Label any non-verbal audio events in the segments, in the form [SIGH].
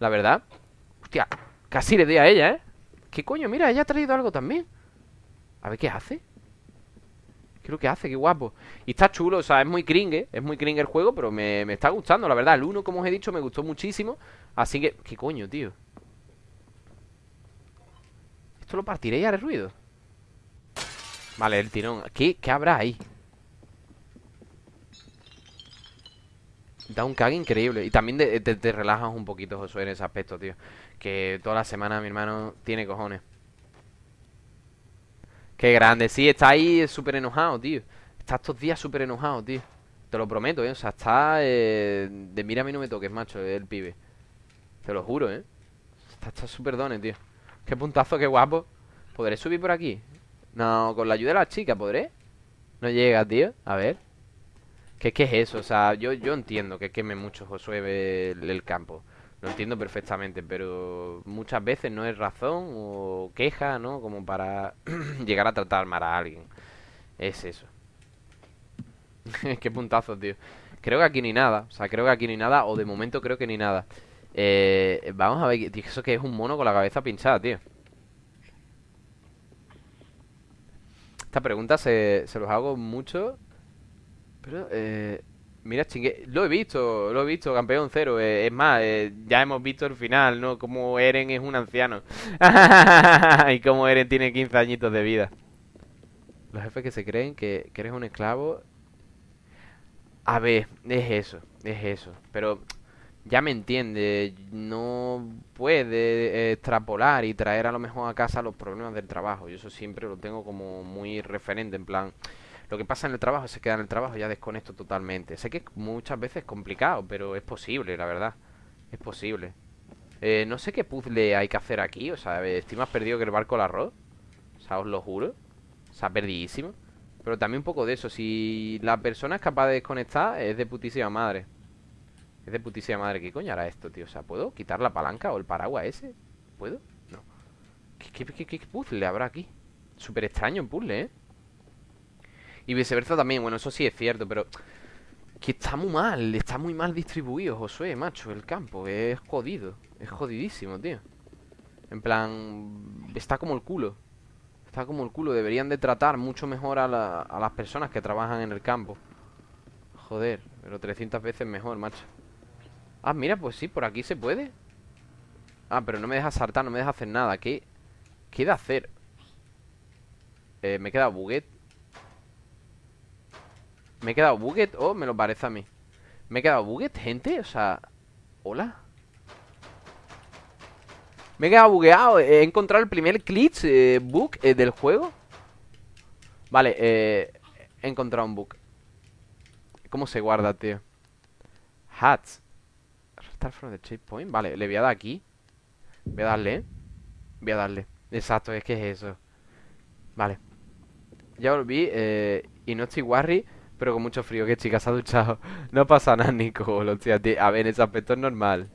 la verdad. Hostia, casi le doy a ella, ¿eh? ¿Qué coño? Mira, ella ha traído algo también. A ver qué hace. ¿Qué lo que hace? Qué guapo. Y está chulo, o sea, es muy cringe, es muy cringe el juego, pero me, me está gustando, la verdad. El 1, como os he dicho, me gustó muchísimo. Así que... ¿Qué coño, tío? Esto lo partiré y haré ruido. Vale, el tirón. ¿Qué, qué habrá ahí? Da un cague increíble. Y también te, relajas un poquito, Josué, en ese aspecto, tío. Que toda la semana mi hermano tiene cojones. Qué grande, sí, está ahí súper enojado, tío. Está estos días súper enojado, tío. Te lo prometo, ¿eh? O sea, está eh, de mira a mí no me toques, macho, el pibe. Te lo juro, ¿eh? Está súper dones, tío. Qué puntazo, qué guapo. ¿Podré subir por aquí? No, con la ayuda de la chica, ¿podré? No llega, tío. A ver. ¿Qué, qué es eso? O sea, yo, yo entiendo que queme mucho Josué el, el campo. Lo entiendo perfectamente, pero muchas veces no es razón o queja, ¿no? Como para [CLEARS THROAT] llegar a tratar mal a alguien. Es eso. [LAUGHS] Qué puntazo, tío. Creo que aquí ni nada. O sea, creo que aquí ni nada. O de momento creo que ni nada. Eh, vamos a ver. Eso que es un mono con la cabeza pinchada, tío. Esta pregunta se, se los hago mucho. Pero, eh, Mira, chingue, lo he visto, lo he visto, campeón cero. Eh, es más, eh, ya hemos visto el final, ¿no? Como Eren es un anciano. [LAUGHS] y como Eren tiene 15 añitos de vida. Los jefes que se creen que, eres un esclavo. A ver, es eso, es eso. Pero ya me entiende, no puede extrapolar y traer a lo mejor a casa los problemas del trabajo. Yo eso siempre lo tengo como muy referente, en plan lo que pasa en el trabajo se queda en el trabajo, ya desconecto totalmente. Sé que muchas veces es complicado, pero es posible, la verdad. Es posible. Eh, no sé qué puzzle hay que hacer aquí, o sea, estoy más perdido que el barco al arroz. O sea, os lo juro. O sea, perdidísimo. Pero también un poco de eso. Si la persona es capaz de desconectar, es de putísima madre. Es de putísima madre. ¿Qué coño hará esto, tío? O sea, ¿puedo quitar la palanca o el paraguas ese? ¿Puedo? No. ¿Qué, qué, qué, qué puzzle habrá aquí? Súper extraño el puzzle, ¿eh? Y viceversa también, bueno, eso sí es cierto, pero... Que está muy mal, está muy mal distribuido, Josué, macho, el campo. Es jodido, es jodidísimo, tío. En plan, está como el culo. Está como el culo, deberían de tratar mucho mejor a, las personas que trabajan en el campo. Joder, pero 300 veces mejor, macho. Ah, mira, pues sí, por aquí se puede. Ah, pero no me deja saltar, no me deja hacer nada. ¿Qué, qué de hacer? Eh, me queda buguet. ¿Me he quedado buget o me lo parece a mí? ¿Me he quedado buget, gente? O sea... ¿Hola? Me he quedado bugueado He encontrado el primer glitch eh, bug eh, del juego. Vale, eh, He encontrado un bug. ¿Cómo se guarda, tío? Hats. Restart from the checkpoint. Vale, le voy a dar aquí. Voy a darle, Voy a darle. Exacto, es que es eso. Vale. Ya volví eh, Y no estoy worry pero con mucho frío, que chica, se ha duchado. [LAUGHS] No pasa nada, Nico. A ver, en ese aspecto es normal.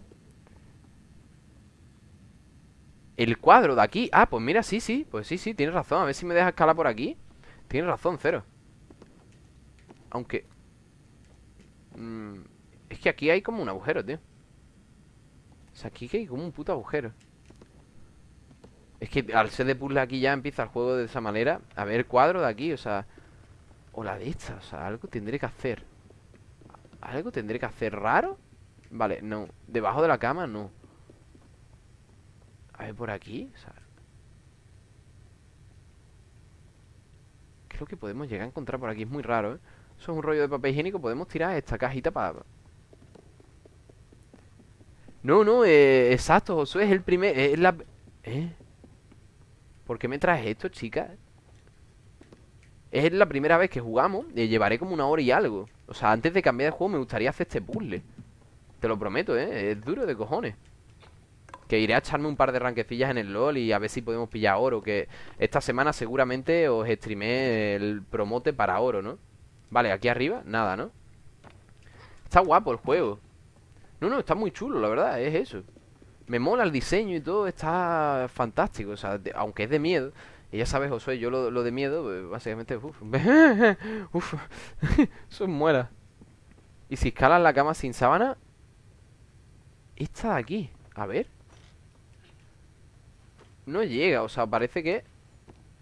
El cuadro de aquí. Ah, pues mira, sí, sí. Pues sí, sí, tienes razón. A ver si me deja escalar por aquí. Tienes razón, cero. Aunque... Mm, es que aquí hay como un agujero, tío. O sea, aquí hay como un puto agujero. Es que al ser de puzzle aquí ya empieza el juego de esa manera. A ver el cuadro de aquí, o sea... O la de esta, o sea, algo tendré que hacer ¿Algo tendré que hacer raro? Vale, no Debajo de la cama, no A ver, por aquí o sea, Creo que podemos llegar a encontrar por aquí Es muy raro, ¿eh? Eso es un rollo de papel higiénico Podemos tirar esta cajita para... No, no, eh, exacto, Josué es el primer... Es la... ¿Eh? ¿Por qué me traes esto, chica? Es la primera vez que jugamos y llevaré como una hora y algo O sea, antes de cambiar de juego me gustaría hacer este puzzle Te lo prometo, ¿eh? Es duro de cojones Que iré a echarme un par de ranquecillas en el LoL Y a ver si podemos pillar oro Que esta semana seguramente os streamé el promote para oro, ¿no? Vale, aquí arriba, nada, ¿no? Está guapo el juego No, no, está muy chulo, la verdad, es eso Me mola el diseño y todo, está fantástico O sea, aunque es de miedo y ya sabes, Josué, yo lo, lo de miedo, eh, básicamente, uff, uf, [LAUGHS] [LAUGHS] eso muera. Y si escalas la cama sin sábana, Esta de aquí A ver No llega, o sea, parece que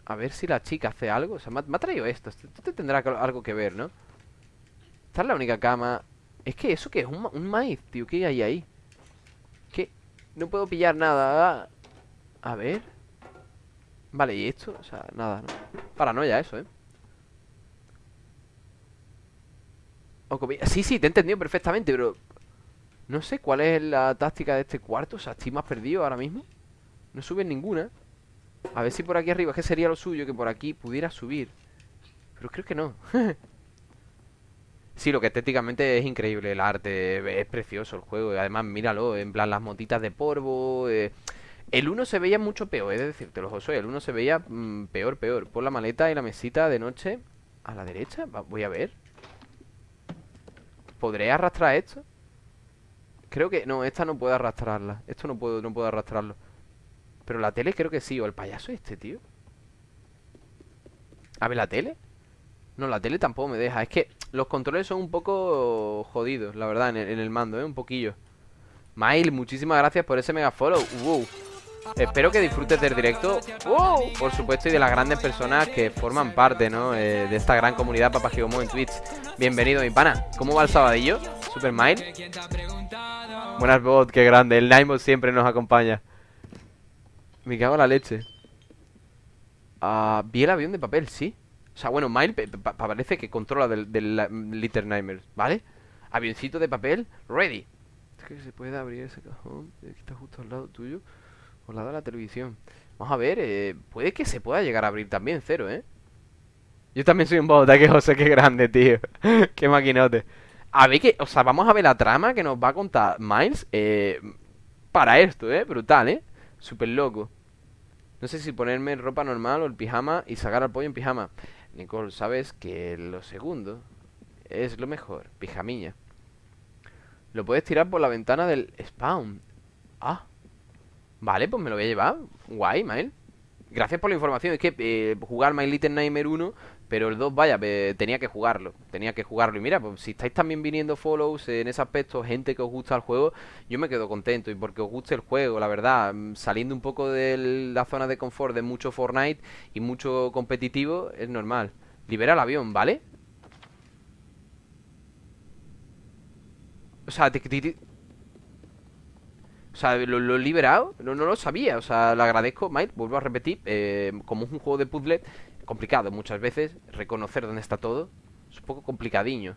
A ver si la chica hace algo O sea, me ha, traído esto Esto tendrá algo que ver, ¿no? Esta es la única cama Es que eso que es un, un maíz, tío ¿Qué hay ahí? ¿Qué? No puedo pillar nada A ver Vale, ¿y esto? O sea, nada, ¿no? Paranoia eso, ¿eh? Sí, sí, te he entendido perfectamente, pero... No sé cuál es la táctica de este cuarto O sea, estoy más perdido ahora mismo No sube ninguna A ver si por aquí arriba, es que sería lo suyo Que por aquí pudiera subir Pero creo que no [LAUGHS] Sí, lo que estéticamente es increíble El arte, es precioso el juego Y además, míralo, en plan las motitas de polvo eh, El uno se veía mucho peor, es decir, te lo Josué El uno se veía mm, peor, peor Pon la maleta y la mesita de noche A la derecha, voy a ver ¿Podré arrastrar esto? Creo que... No, esta no puedo arrastrarla Esto no puedo, no puedo arrastrarlo Pero la tele creo que sí O el payaso este, tío A ver, ¿la tele? No, la tele tampoco me deja Es que los controles son un poco jodidos La verdad, en el, mando, ¿eh? Un poquillo Mail, muchísimas gracias por ese mega follow wow. Espero que disfrutes del directo. Wow, Por supuesto y de las grandes personas que forman parte, ¿no? Eh, de esta gran comunidad Papagigomo en Twitch. Bienvenido, mi pana. ¿Cómo va el sabadillo? Super Mile Buenas bot, qué grande. El Naimo siempre nos acompaña. Me cago en la leche. Ah, vi el avión de papel, sí. O sea, bueno, Mile parece que controla del, del Little Nightmares ¿Vale? Avioncito de papel, ready. Es que se puede abrir ese cajón Aquí está justo al lado tuyo al lado de la televisión. Vamos a ver, eh, puede que se pueda llegar a abrir también, cero, ¿eh? Yo también soy un bot, que José, qué grande, tío. [LAUGHS] Qué maquinote. A ver que, o sea, vamos a ver la trama que nos va a contar Miles eh, Para esto, ¿eh? Brutal, ¿eh? Súper loco. No sé si ponerme ropa normal o el pijama y sacar al pollo en pijama. Nicole, sabes que lo segundo es lo mejor Pijamilla. Lo puedes tirar por la ventana del spawn. Ah Vale, pues me lo voy a llevar. Guay, Mael. Gracias por la información. Es que eh, jugar My Little Nightmare 1 Pero el 2, vaya, tenía que jugarlo Tenía que jugarlo. Y mira, pues si estáis también viniendo follows En ese aspecto, gente que os gusta el juego Yo me quedo contento. Y porque os guste el juego, la verdad mm, Saliendo un poco de la zona de confort De mucho Fortnite Y mucho competitivo Es normal. Libera el avión, ¿vale? O sea, sea, lo, he liberado, no, no, lo sabía. O sea, le agradezco, Mike, vuelvo a repetir. Eh, como es un juego de puzzle, complicado muchas veces. Reconocer dónde está todo. Es un poco complicadiño.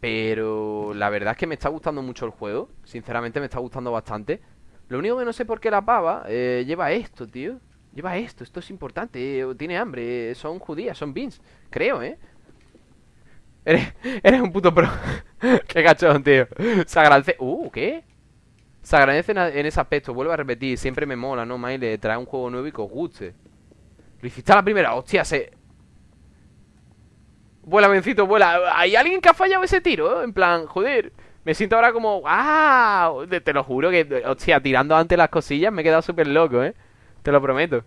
Pero la verdad es que me está gustando mucho el juego. Sinceramente me está gustando bastante. Lo único que no sé por qué la pava eh, lleva esto, tío. Lleva esto, esto es importante. Eh, tiene hambre, son judías, son beans. Creo, ¿eh? Eres, eres un puto pro. [LAUGHS] qué cachón, tío. Se agradece. Uh, ¿qué? Se agradece en ese aspecto, vuelvo a repetir, siempre me mola, ¿no, Maile? Traer un juego nuevo y que os guste. Lo hiciste a la primera, hostia, se... Vuela, vencito, vuela. ¿Hay alguien que ha fallado ese tiro? En plan, joder. Me siento ahora como... ¡Ah! Te lo juro que, hostia, tirando antes las cosillas me he quedado súper loco, ¿eh? Te lo prometo.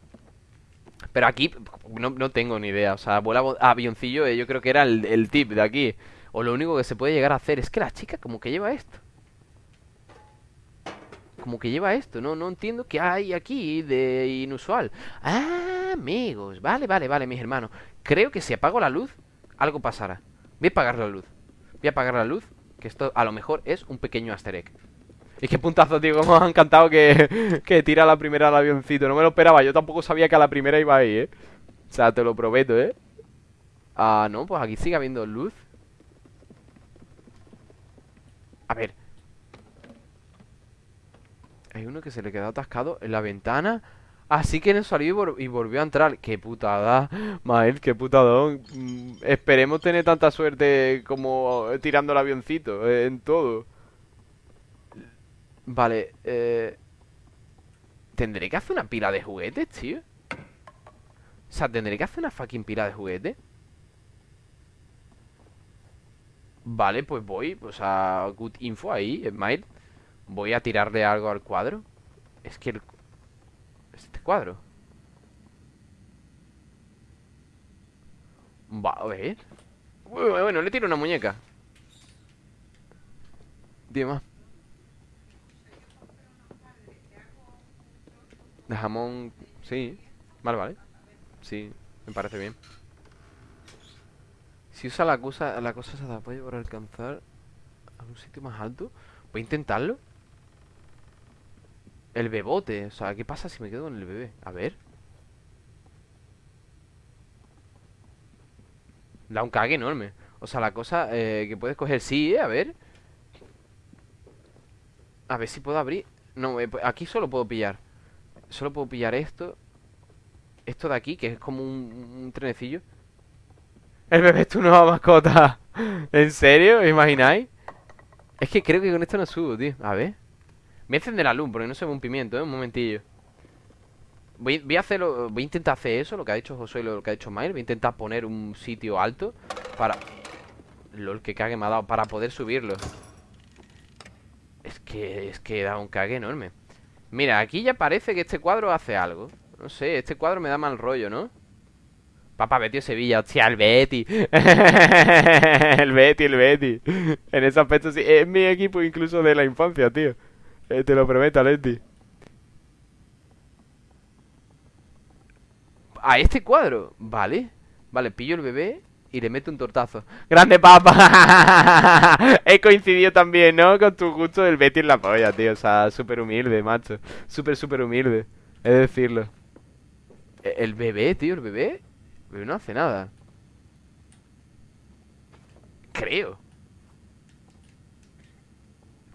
Pero aquí no, tengo ni idea. O sea, vuela avioncillo, eh, yo creo que era el, el tip de aquí. O lo único que se puede llegar a hacer es que la chica como que lleva esto como que lleva esto, no, no entiendo qué hay aquí de inusual. Ah, amigos, vale, vale, vale, mis hermanos. Creo que si apago la luz, algo pasará. Voy a apagar la luz. Voy a apagar la luz, que esto a lo mejor es un pequeño aster egg. Y qué puntazo, tío, como ha encantado que, [LAUGHS] que tira la primera al avioncito. No me lo esperaba, yo tampoco sabía que a la primera iba ahí, ¿eh? O sea, te lo prometo, ¿eh? Ah, no, pues aquí sigue habiendo luz. A ver, hay uno que se le quedó atascado en la ventana. Así que no salió y, volvió a entrar. Qué putada, Mael, qué putadón. Mm, esperemos tener tanta suerte como tirando el avioncito eh, en todo. Vale, eh... ¿Tendré que hacer una pila de juguetes, tío? O sea, ¿tendré que hacer una fucking pila de juguetes? Vale, pues voy, o sea, good info ahí, Smile Voy a tirarle algo al cuadro Es que el... Este cuadro Va, a ver Bueno, le tiro una muñeca Dime De jamón, sí. Vale, vale. Sí, me parece bien. Si usa la cosa, la cosa se apoyo para alcanzar a un sitio más alto. Voy a intentarlo. El bebote. O sea, ¿qué pasa si me quedo con el bebé? A ver. Da un cague enorme. O sea, la cosa eh, que puedes coger... Sí, eh, a ver. A ver si puedo abrir. No, eh, pues, aquí solo puedo pillar. Solo puedo pillar esto. Esto de aquí, que es como un, trenecillo. El bebé es tu nueva mascota. [LAUGHS] ¿En serio? ¿Os imagináis? Es que creo que con esto no subo, tío. A ver. Voy a encender la luz porque no se ve un pimiento, ¿eh? Un momentillo. Voy, a hacerlo, voy a intentar hacer eso, lo que ha dicho Josué y lo que ha dicho Mael. Voy a intentar poner un sitio alto para... LOL, que cague me ha dado para poder subirlo. Es que, es que da un cague enorme. Mira, aquí ya parece que este cuadro hace algo. No sé, este cuadro me da mal rollo, ¿no? Papá, Betty Sevilla, hostia, el Betty. [LAUGHS] el Betty, el Betty. En ese aspecto sí, es mi equipo incluso de la infancia, tío. Eh, te lo prometo, Leti. A este cuadro, vale. Vale, pillo el bebé y le meto un tortazo. ¡Grande papa! [LAUGHS] He coincidido también, ¿no? Con tu gusto del Betty en la polla, tío. O sea, súper humilde, macho. Súper, súper humilde. He de decirlo. E, el bebé, tío, el bebé. El bebé no hace nada. Creo.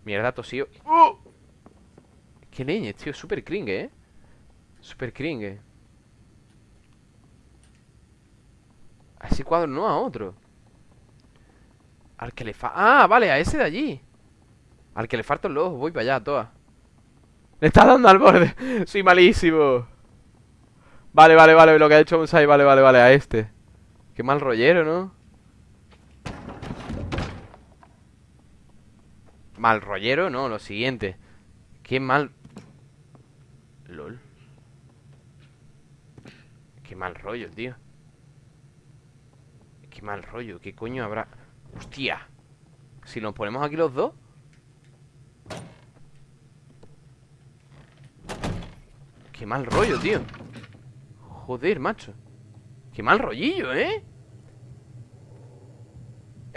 Mierda, tosío. ¡Uh! Qué leñes, tío. Súper cringe, ¿eh? Súper cringe. A ese cuadro, no a otro. Al que le falta... Ah, vale, a ese de allí. Al que le falta ojo, voy para allá, toa. Le está dando al borde. [LAUGHS] Soy malísimo. Vale, vale, vale, lo que ha hecho Musai, vale, vale, vale, a este. Qué mal rollero, ¿no? Mal rollero, no, lo siguiente. Qué mal... Qué mal rollo, tío. Qué mal rollo, ¿qué coño habrá? ¡Hostia! Si nos ponemos aquí los dos Qué mal rollo, tío Joder, macho Qué mal rollillo, ¿eh?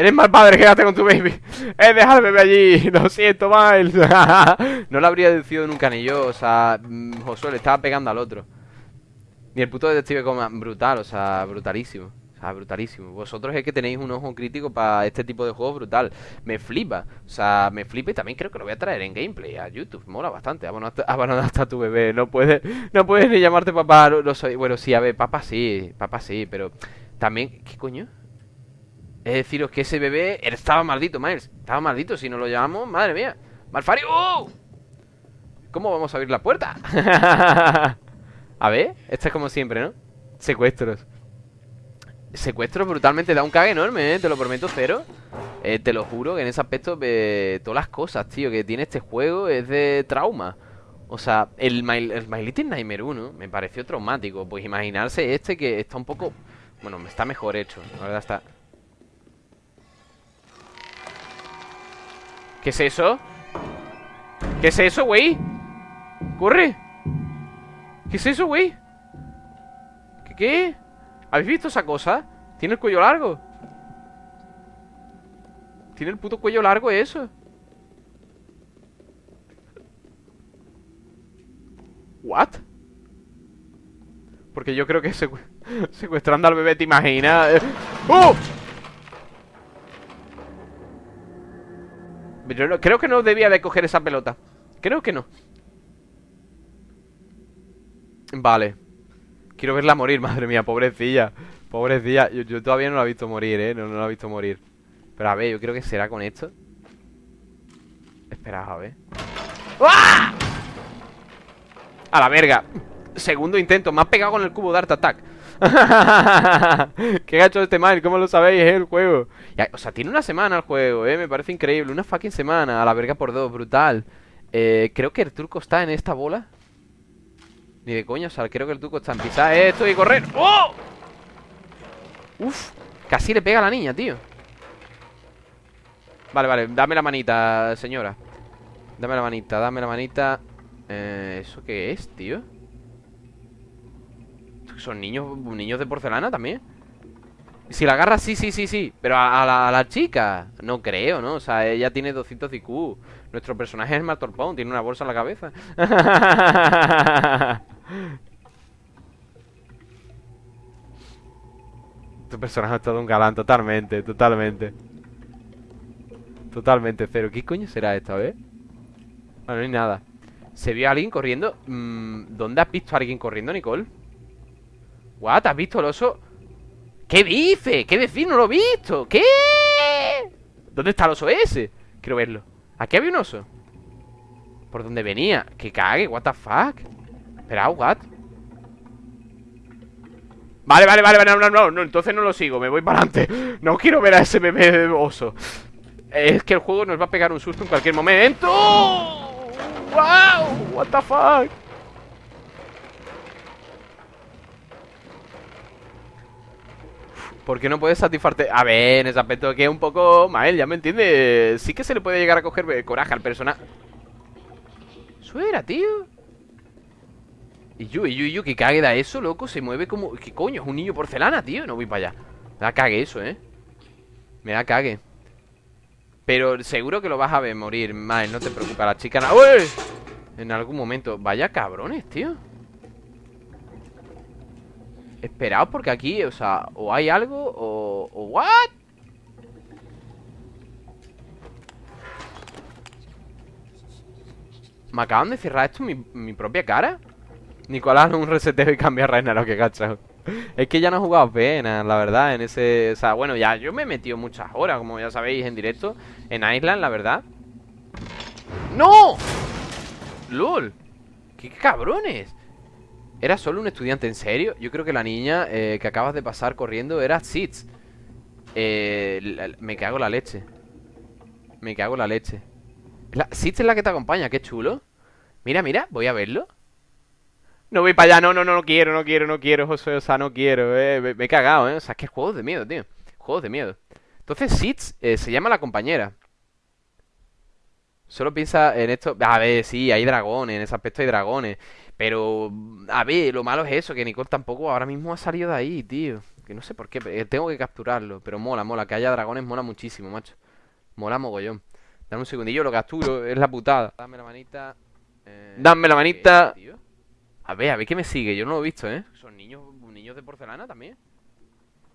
Eres mal padre, quédate con tu baby Eh, deja al bebé allí Lo siento, Miles [LAUGHS] No lo habría decidido nunca ni yo O sea, mm, Josué le estaba pegando al otro Ni el puto detective como brutal O sea, brutalísimo sea, brutalísimo. Vosotros es que tenéis un ojo crítico para este tipo de juegos brutal. Me flipa. O sea, me flipa y también creo que lo voy a traer en gameplay a YouTube. Mola bastante. Abandonar hasta tu bebé. No puedes, no puedes ni llamarte papá. No, soy. Bueno, sí, a ver, papá sí. Papá sí, pero también. ¿Qué coño? Es deciros que ese bebé estaba maldito, Miles. Estaba maldito. Si no lo llamamos, madre mía. ¡Malfario! ¡Oh! ¿Cómo vamos a abrir la puerta? [LAUGHS] a ver, esto es como siempre, ¿no? Secuestros. Secuestro brutalmente da un cague enorme, ¿eh? Te lo prometo, cero eh, Te lo juro que en ese aspecto eh, Todas las cosas, tío, que tiene este juego Es de trauma O sea, el My, el My Little Nightmare 1 Me pareció traumático Pues imaginarse este que está un poco... Bueno, está mejor hecho La verdad está... ¿Qué es eso? ¿Qué es eso, güey? ¡Corre! ¿Qué es eso, güey? ¿Qué? ¿Qué? ¿Habéis visto esa cosa? Tiene el cuello largo Tiene el puto cuello largo eso ¿What? Porque yo creo que [LAUGHS] secuestrando al bebé, ¿te imaginas? ¡Oh! Yo creo que no debía de coger esa pelota. Creo que no. Vale. Quiero verla morir, [LAUGHS] madre mía, pobrecilla. Pobrecilla, yo, todavía no la he visto morir, eh no, no la he visto morir. Pero a ver, yo creo que será con esto. Espera, a ver. ¡Ah! A la verga. Segundo intento, me ha pegado con el cubo de Art Attack [LAUGHS] ¿Qué gacho este mal? ¿Cómo lo sabéis? Es el juego O sea, tiene una semana el juego, eh Me parece increíble, una fucking semana A la verga por dos, brutal eh, Creo que el turco está en esta bola ni de coña, o sea, creo que el truco está en pisar esto y correr ¡Oh! Uf, casi le pega a la niña, tío Vale, vale, dame la manita, señora Dame la manita, dame la manita eh, ¿Eso qué es, tío? Son niños, niños de porcelana también. Si la agarra, sí, sí, sí, sí. Pero a, la, chica, no creo, ¿no? O sea, ella tiene 200 IQ. Nuestro personaje es Martorpón, tiene una bolsa en la cabeza. [LAUGHS] tu personaje es todo un galán, totalmente, totalmente. Totalmente cero. ¿Qué coño será esto, a ver? Bueno, no hay nada. ¿Se vio a alguien corriendo? Mm, ¿Dónde has visto a alguien corriendo, Nicole? ¿What? ¿Has visto el oso? ¿Qué dice? ¿Qué decir? No lo he visto. ¿Qué? ¿Dónde está el oso ese? Quiero verlo. ¿Aquí había un oso? ¿Por dónde venía? Que cague, what the fuck Espera, what? Vale, vale, vale, no, no, no, no, entonces no lo sigo, me voy para adelante No quiero ver a ese bebé oso Es que el juego nos va a pegar un susto en cualquier momento ¡Wow! What the fuck ¿Por qué no puedes satisfarte? A ver, en ese aspecto que es un poco... Mael, ya me entiendes Sí que se le puede llegar a coger eh, coraje al personaje Eso era, tío. Y yo, y yo, y yo, que cague da eso, loco Se mueve como... ¿Qué coño? Es un niño porcelana, tío. No voy para allá. Me da cague eso, ¿eh? Me da cague. Pero seguro que lo vas a ver morir. Mael, no te preocupes La chica... ¡Uy! En algún momento. Vaya cabrones, tío Esperaos porque aquí, o sea, o hay algo o... o ¿What? ¿Me acaban de cerrar esto mi, mi propia cara? Nicolás un reseteo y cambia a lo que cachado Es que ya no he jugado apenas, la verdad, en ese... O sea, bueno, ya yo me he metido muchas horas, como ya sabéis, en directo En Island, la verdad ¡No! ¡Lol! ¡Qué cabrones! ¿Era solo un estudiante en serio? Yo creo que la niña eh, que acabas de pasar corriendo era Sitz. Eh, Me cago la leche. Me cago la leche. La, Sitz es la que te acompaña, qué chulo. Mira, mira, voy a verlo. No voy para allá, no, no, no, no quiero, no quiero, no quiero, José, o sea, no quiero eh, me, he cagado, eh. O sea, es que juegos de miedo, tío Juegos de miedo. Entonces Sitz eh, se llama la compañera. Solo piensa en esto A ver, sí, hay dragones, en ese aspecto hay dragones pero, a ver, lo malo es eso, que Nicole tampoco ahora mismo ha salido de ahí, tío. Que no sé por qué, eh, tengo que capturarlo. Pero mola, mola, que haya dragones mola muchísimo, macho. Mola mogollón. Dame un segundillo, lo capturo, es la putada. Dame la manita. Eh, Dame la manita. A ver, a ver qué me sigue, yo no lo he visto, ¿eh? Son niños, niños de porcelana también.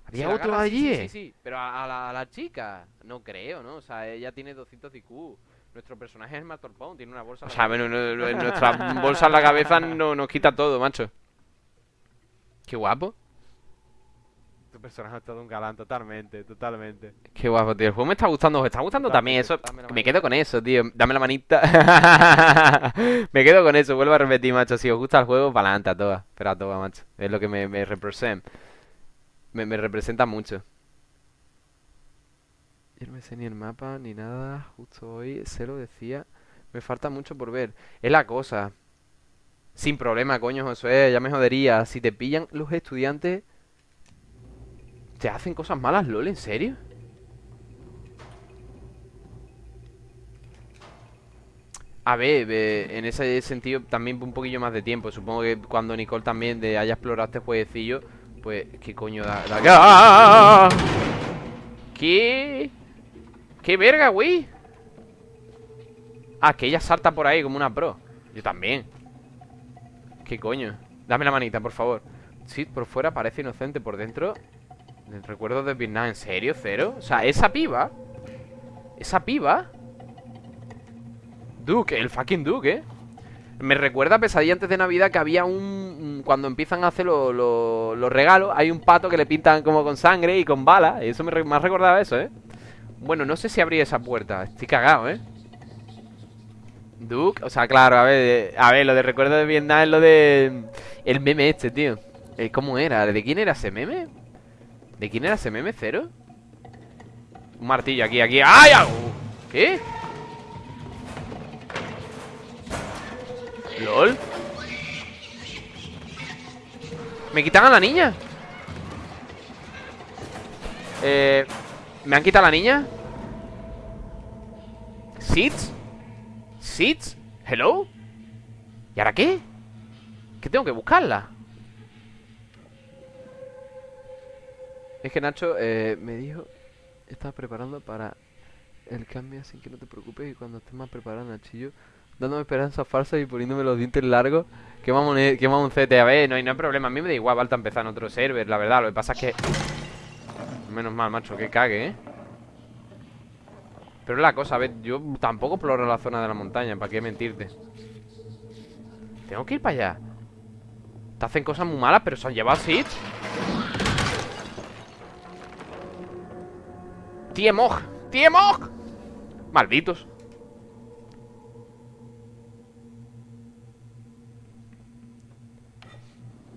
¿Había otro allí? Sí, sí, sí, pero a, la, a, la, chica, no creo, ¿no? O sea, ella tiene 200 IQ. Nuestro personaje es Matorpón, tiene una bolsa. O sea, bueno, nuestra bolsa en la cabeza no, nos quita todo, macho. Qué guapo. Tu personaje es todo un galán, totalmente, totalmente. Qué guapo, tío. El juego me está gustando, me está gustando también eso. Me quedo con eso, tío. Dame la manita. [LAUGHS] me quedo con eso, vuelvo a repetir, macho. Si os gusta el juego, para adelante a todas. Pero a todas, macho. Es lo que me, me representa. me representa mucho. Yo no me sé ni el mapa ni nada. Justo hoy se lo decía. Me falta mucho por ver. Es la cosa. Sin problema, coño, Josué. Ya me jodería. Si te pillan los estudiantes. ¿Te hacen cosas malas, LOL? ¿En serio? A ver, en ese sentido también un poquillo más de tiempo. Supongo que cuando Nicole también de haya explorado este jueguecillo, pues, ¿qué coño da? da... ¿Qué? ¡Qué verga, güey! Ah, que ella salta por ahí como una pro Yo también ¿Qué coño? Dame la manita, por favor Sí, por fuera parece inocente Por dentro Recuerdo de Vietnam ¿En serio? ¿Cero? O sea, esa piba Esa piba Duke, el fucking Duke, ¿eh? Me recuerda a Pesadilla antes de Navidad que había un... Cuando empiezan a hacer los regalos, hay un pato que le pintan como con sangre y con balas. Eso me, me ha recordado eso, ¿eh? Bueno, no sé si abrí esa puerta Estoy cagado, ¿eh? Duke, o sea, claro, a ver A ver, lo de recuerdo de Vietnam es lo de El meme este, tío eh, ¿Cómo era? ¿De quién era ese meme? ¿De quién era ese meme? ¿Cero? Un martillo aquí, aquí ¡Ay! ¿Qué? ¿Lol? ¿Me quitan a la niña? Eh... ¿Me han quitado la niña? ¿Seeds? ¿Seeds? ¿Hello? ¿Y ahora qué? ¿Qué tengo que buscarla? Es que Nacho eh, me dijo, estaba preparando para el cambio, así que no te preocupes. Y cuando estés más preparado, Nachillo, dándome esperanzas falsas y poniéndome los dientes largos, que vamos, que vamos un CT. A ver, no hay, no hay problema. A mí me da igual, Balta, empezar en otro server, la verdad. Lo que pasa es que. Menos mal, macho, que cague, ¿eh? Pero la cosa, a ver, yo tampoco exploro la zona de la montaña, ¿para qué mentirte? Tengo que ir para allá. Te hacen cosas muy malas, pero se han llevado así. ¡Tiemog! ¡Tiemog! Malditos.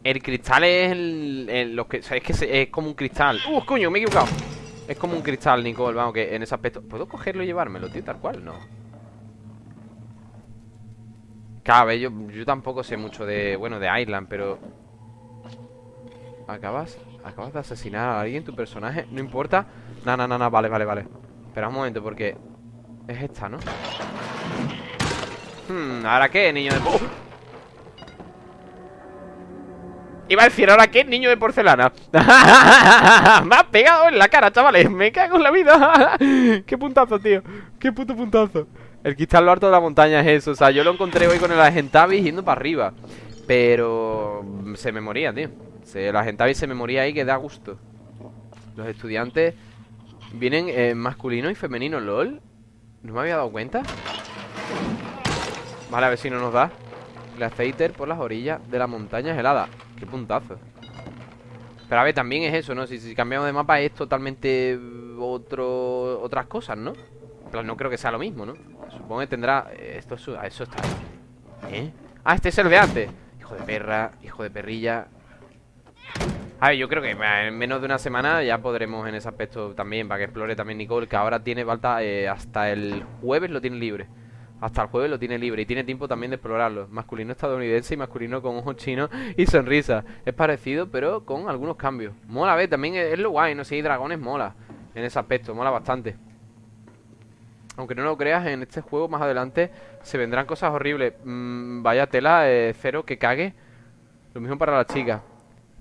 El cristal es el, lo que, es que es como un cristal. ¡Uh, coño! Me he equivocado. Es como un cristal, Nicole, vamos, que en ese aspecto... ¿Puedo cogerlo y llevármelo, tío? Tal cual, no. Claro, yo, yo tampoco sé mucho de, bueno, de Island, pero... Acabas, acabas de asesinar a alguien, tu personaje, no importa. No, no, no, no, vale, vale, vale. Espera un momento, porque... Es esta, ¿no? Hmm, ¿ahora qué, niño de... Iba a decir, ¿ahora qué? Niño de porcelana [LAUGHS] Me ha pegado en la cara, chavales. Me cago en la vida. [LAUGHS] Qué puntazo, tío. Qué puto puntazo. El cristal lo harto de la montaña es eso. O sea, yo lo encontré hoy con el Agentavis yendo para arriba. Pero... Se me moría, tío. El Agentavis se me moría ahí que da gusto. Los estudiantes Vienen eh, masculino y femenino, LOL. ¿No me había dado cuenta? Vale, a ver si no nos da. El aceite por las orillas de la montaña helada Qué puntazo Pero a ver, también es eso, ¿no? Si, cambiamos de mapa es totalmente otro, otras cosas, ¿no? Pero no creo que sea lo mismo, ¿no? Supongo que tendrá... Esto eso está... ¿Eh? Ah, este es el de antes Hijo de perra, hijo de perrilla a ver, yo creo que en menos de una semana ya podremos en ese aspecto también, para que explore también Nicole, que ahora tiene falta eh, hasta el jueves lo tiene libre. Hasta el jueves lo tiene libre y tiene tiempo también de explorarlo. Masculino estadounidense y masculino con ojos chinos y sonrisa. Es parecido, pero con algunos cambios. Mola, ver, también es, lo guay, no sé, hay dragones mola en ese aspecto, mola bastante. Aunque no lo creas, en este juego más adelante se vendrán cosas horribles. Mm, vaya tela, eh, cero, que cague. Lo mismo para las chicas.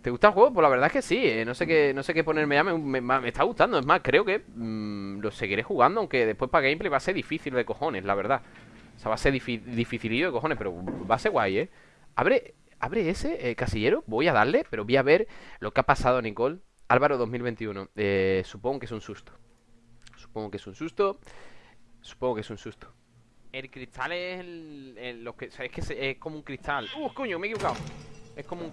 ¿Te gusta el juego? Pues la verdad es que sí, eh, no sé qué no sé qué ponerme ya, me, está gustando, es más, creo que mm, lo seguiré jugando, aunque después para gameplay va a ser difícil de cojones, la verdad. O sea, va a ser dificilillo de cojones, pero va a ser guay, ¿eh? Abre, abre ese eh, casillero, voy a darle, pero voy a ver lo que ha pasado, Nicole. Álvaro 2021, eh, supongo que es un susto. Supongo que es un susto. Supongo que es un susto. El cristal es el, lo que, es que es como un cristal. ¡Uh, coño! Me he equivocado. Es como un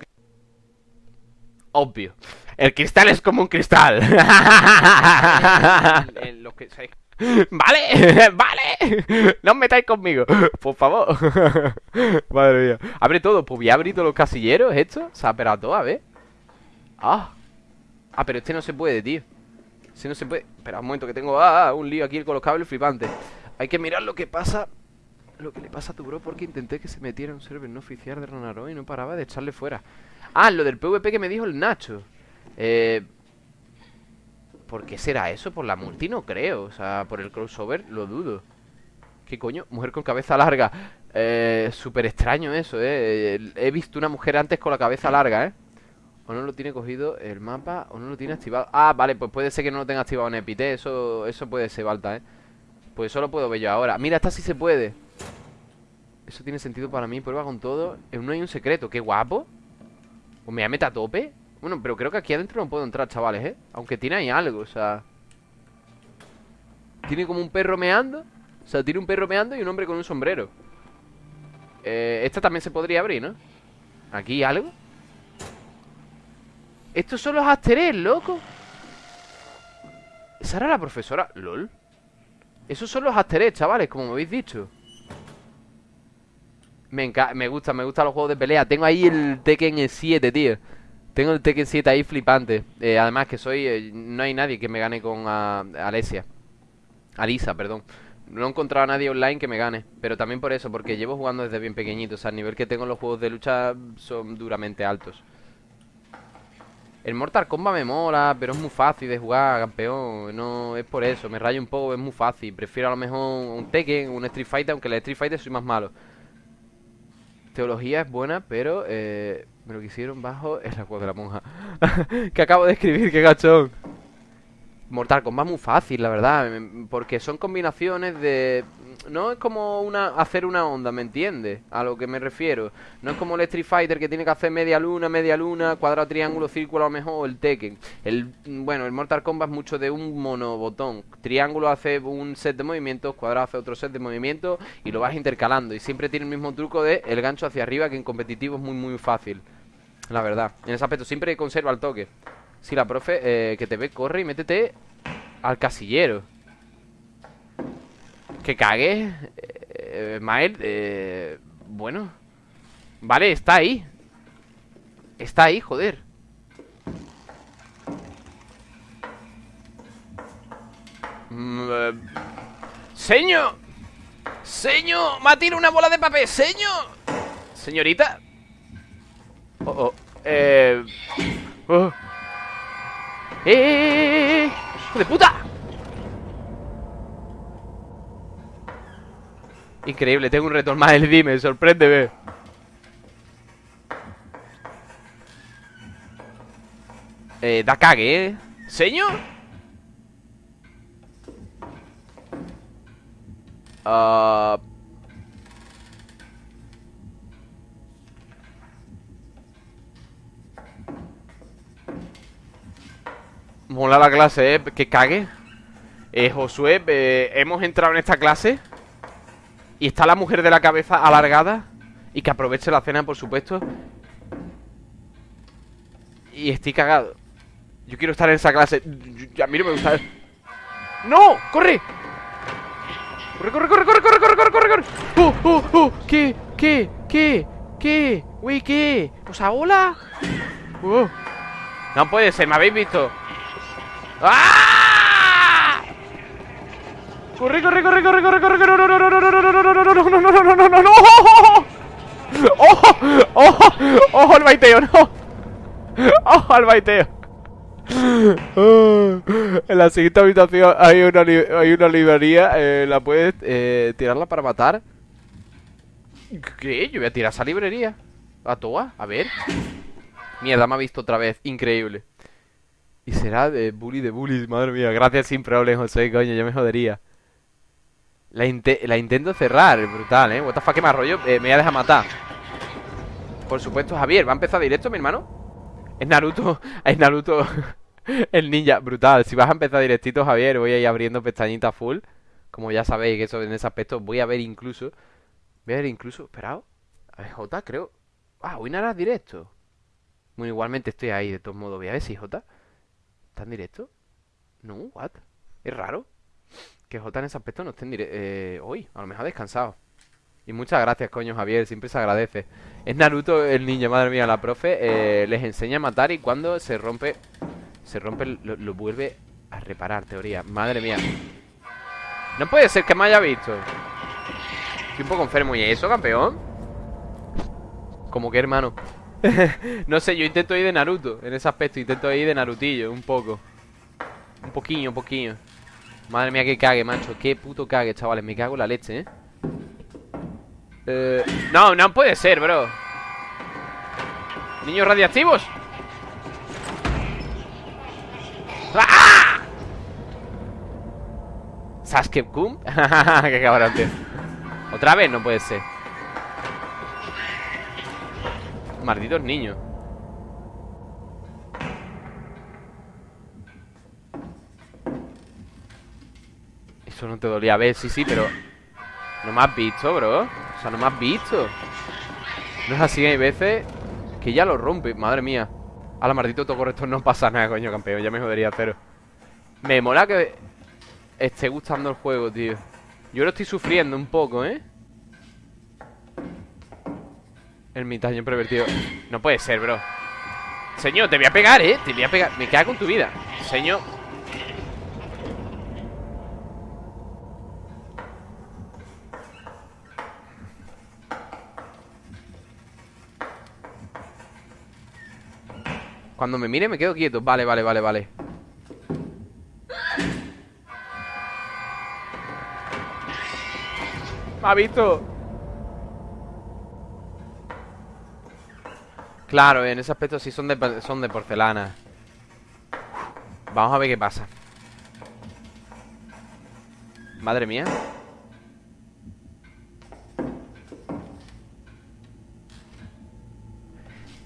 Obvio. El cristal es como un cristal. [LAUGHS] lo que, [LAUGHS] Vale, [LAUGHS] vale. No os metáis conmigo, [LAUGHS] por favor. Madre mía. Abre todo, pues voy a abrir todos los casilleros Esto, se ha operado todo, a ver. Ah. Ah, pero este no se puede, tío. Este no se puede. Espera un momento que tengo ah, un lío aquí con los cables flipantes. Hay que mirar lo que pasa Lo que le pasa a tu bro Porque intenté que se metiera un server no oficial de Ronaro Y no paraba de echarle fuera. Ah, lo del PvP que me dijo el Nacho. Eh ¿Por qué será eso? ¿Por la multi? No creo. O sea, por el crossover lo dudo. ¿Qué coño? Mujer con cabeza larga. Eh, súper extraño eso, eh He visto una mujer antes con la cabeza larga, eh O no lo tiene cogido el mapa O no lo tiene activado. Ah, vale, pues puede ser que no lo tenga activado en Epite. Eso, eso puede ser, Balta, eh Pues eso lo puedo ver yo ahora. Mira, esta sí se puede. Eso tiene sentido para mí. Prueba con todo. No hay un secreto. Qué guapo. ¿O me meta a tope? Bueno, pero creo que aquí adentro no puedo entrar, chavales, ¿eh? Aunque tiene ahí algo, o sea... Tiene como un perro meando O sea, tiene un perro meando y un hombre con un sombrero eh, Esta también se podría abrir, ¿no? ¿Aquí algo? Estos son los asteres, loco ¿Esa era la profesora? ¿Lol? Esos son los asteres, chavales, como me habéis dicho me, me gusta, me gustan los juegos de pelea Tengo ahí el Tekken 7, tío tengo el Tekken 7 ahí flipante. Eh, además que soy... Eh, no hay nadie que me gane con uh, Alesia. Alisa, perdón. No he encontrado a nadie online que me gane. Pero también por eso, porque llevo jugando desde bien pequeñito. O sea, el nivel que tengo en los juegos de lucha son duramente altos. El Mortal Kombat me mola, pero es muy fácil de jugar, campeón. No, es por eso, me rayo un poco, es muy fácil. Prefiero a lo mejor un Tekken, un Street Fighter, aunque el Street Fighter soy más malo. Teología es buena, pero... Eh, Me lo quisieron bajo el agua de la monja. [LAUGHS] que acabo de escribir, qué gachón. Mortal Kombat muy fácil, la verdad. Porque son combinaciones de no es como una hacer una onda, ¿me entiendes? A lo que me refiero. No es como el Street Fighter que tiene que hacer media luna, media luna, cuadrado, triángulo, círculo a lo mejor, el Tekken. El, bueno, el Mortal Kombat es mucho de un monobotón. Triángulo hace un set de movimientos, cuadrado hace otro set de movimientos y lo vas intercalando. Y siempre tiene el mismo truco de el gancho hacia arriba que en competitivo es muy muy fácil. La verdad. En ese aspecto siempre conserva el toque. Si la profe eh, que te ve, corre y métete al casillero. Que cague eh, Mael eh, Bueno. Vale, está ahí. Está ahí, joder. Mm, eh, Señor Señor Me una bola de papel Señor Señorita. Oh, oh Eh Oh ¡Eh! ¡Hijo de puta! Increíble, tengo un reto más el dime, sorpréndeme Eh, da cague, ¿eh? ¿Señor? Uh... Mola la clase, ¿eh? Que cague. Eh, Josué, eh, hemos entrado en esta clase. Y está la mujer de la cabeza alargada. Y que aproveche la cena, por supuesto. Y estoy cagado. Yo quiero estar en esa clase. Yo, a mí no me gusta. ¡No! ¡Corre! ¡Corre, corre, corre, corre, corre, corre, corre, corre! corre! ¡Oh, oh, ¿Qué? ¿Qué? ¿Qué? ¿Qué? Uy, ¿qué? Pues a hola. Oh. ¡Uh! No puede ser, me habéis visto. ¡Ah! Corre, corre, corre, corre, corre, corre, corre, no, no, no, no, no, no, no, no, no, no, no, no, no, no, no, ¡Ojo! ¡Ojo! ¡Ojo al baiteo, no! ¡Ojo al baiteo! En la siguiente habitación hay una, hay una librería eh, La puedes eh, tirarla para matar ¿Qué? Yo voy a tirar esa librería A toa, a ver Mierda, me ha visto otra vez, increíble Y será de bully de bullies, madre mía. Gracias sin problemas, José, coño, yo me jodería. La, intento cerrar, brutal, ¿eh? What the fuck, que me arroyo, eh, me voy a dejar matar. Por supuesto, Javier, ¿va a empezar directo, mi hermano? Es Naruto, [LAUGHS] es Naruto [LAUGHS] El ninja, brutal. Si vas a empezar directito, Javier, voy a ir abriendo pestañita full. Como ya sabéis que eso en ese aspecto Voy a ver incluso Voy a ver incluso, esperado A ver, J, creo. Ah, hoy no harás directo. Bueno, igualmente estoy ahí, de todos modos Voy a ver si J ¿Está en directo? No, what? Es raro que J en ese aspecto no esté en eh, hoy, a lo mejor ha descansado. Y muchas gracias, coño, Javier, siempre se agradece. Es Naruto el niño, madre mía, la profe eh, les enseña a matar y cuando se rompe, se rompe, lo, vuelve a reparar, teoría. Madre mía. No puede ser que me haya visto. Estoy un poco enfermo. ¿Y eso, campeón? Como que, hermano. [LAUGHS] no sé, yo intento ir de Naruto en ese aspecto. Intento ir de Narutillo, un poco. Un poquillo, un poquillo. Madre mía, que cague, macho Qué puto cague, chavales Me cago en la leche, ¿eh? eh no, no puede ser, bro Niños radiactivos ¡Ah! Sasuke Kun [LAUGHS] Qué cabrón, tío Otra vez no puede ser Malditos niños. Eso no te dolía a ver, sí, sí, pero No me has visto, bro. O sea, no me has visto. No es así, hay veces Que ya lo rompe, madre mía. A la maldito todo correcto no pasa nada, coño, campeón Ya me jodería, pero Me mola que esté gustando el juego, tío. Yo lo estoy sufriendo un poco, ¿eh? El mitaño pervertido. No puede ser, bro. Señor, te voy a pegar, ¿eh? Te voy a pegar. Me queda con tu vida. Señor. Cuando me mire me quedo quieto. Vale, vale, vale, vale. Me ha visto Claro, en ese aspecto sí son de, son de porcelana. Vamos a ver qué pasa. Madre mía.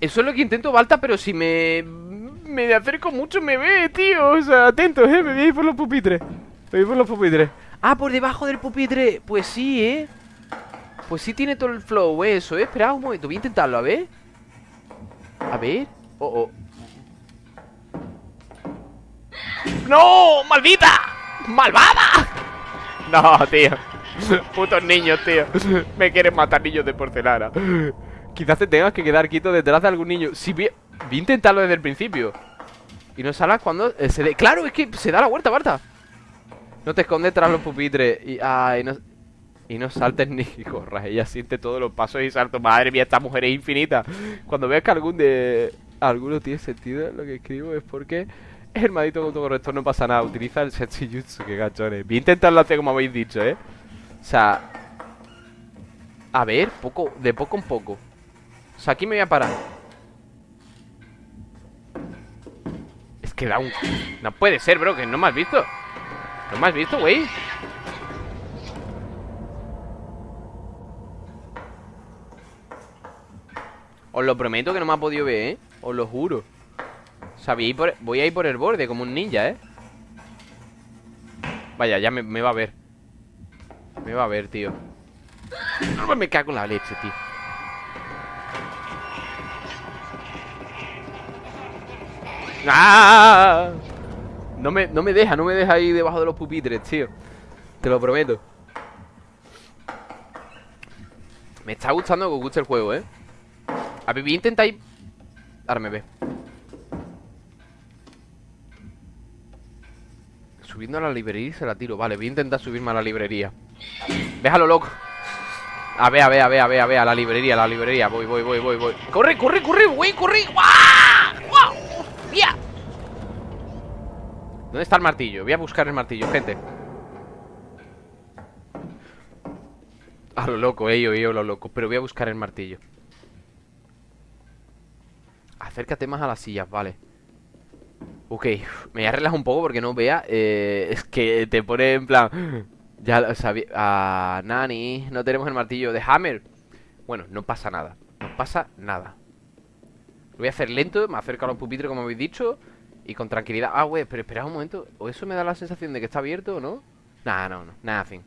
Eso es lo que intento, Balta, pero si me... Me acerco mucho me ve, tío. O sea, atentos, eh, me voy a ir por los pupitres. Me voy por los pupitres. Ah, por debajo del pupitre. Pues sí, eh. Pues sí tiene todo el flow, eso, eh. Espera un momento, voy a intentarlo, a ver A ver. Oh, oh. ¡No! ¡Maldita! ¡Malvada! No, tío. Putos niños, tío. Me quieren matar niños de porcelana. Quizás te tengas que quedar quieto detrás de algún niño. Si vi, vi intentarlo desde el principio. Y no salas cuando eh, se dé Claro, es que se da la vuelta, Barta No te escondes tras los pupitres Y, ay, no, y no saltes ni [LAUGHS] corras Ella siente todos los pasos y saltos Madre mía, esta mujer es infinita Cuando veas que algún de... Alguno tiene sentido Lo que escribo es porque el maldito autocorrector no pasa nada. Utiliza el Setsujutsu, que gachones. Voy a intentarlo hacer como habéis dicho, ¿eh? O sea... A ver, poco, de poco en poco. O sea, aquí me voy a parar. Es que da un... No puede ser, bro, que no me has visto. ¿No me has visto, güey? Os lo prometo que no me ha podido ver, ¿eh? Os lo juro. O sea, voy a, ir por, voy a ir por el borde como un ninja, ¿eh? Vaya, ya me, va a ver Me va a ver, tío No me cago en la leche, tío ¡Ah! No me, no me deja, no me deja ahí debajo de los pupitres, tío Te lo prometo Me está gustando que os guste el juego, ¿eh? A ver, voy a intentar ir... Ahora me ve. Subiendo a la librería y se la tiro. Vale, voy a intentar subirme a la librería. Déjalo loco. A ver, a ver, a ver, a ver, a ver, a la librería, a la librería. Voy, voy, voy, voy, voy. ¡Corre, corre, corre, güey, corre! ¡Guau! ¡Mía! ¿Dónde está el martillo? Voy a buscar el martillo, gente. A lo loco, ello, ello, lo loco. Pero voy a buscar el martillo Acércate más a las sillas, vale. Ok, [LAUGHS] me voy a un poco porque no vea eh, [LAUGHS] Es que te pone en plan [GASPS] Ya lo sabía ah, Nani, no tenemos el martillo de Hammer. Bueno, no pasa nada No pasa nada. Lo voy a hacer lento, me acerco a los pupitres como habéis dicho Y con tranquilidad. Ah, güey, pero espera un momento ¿O eso me da la sensación de que está abierto no? Nah, no, no, nada, fin.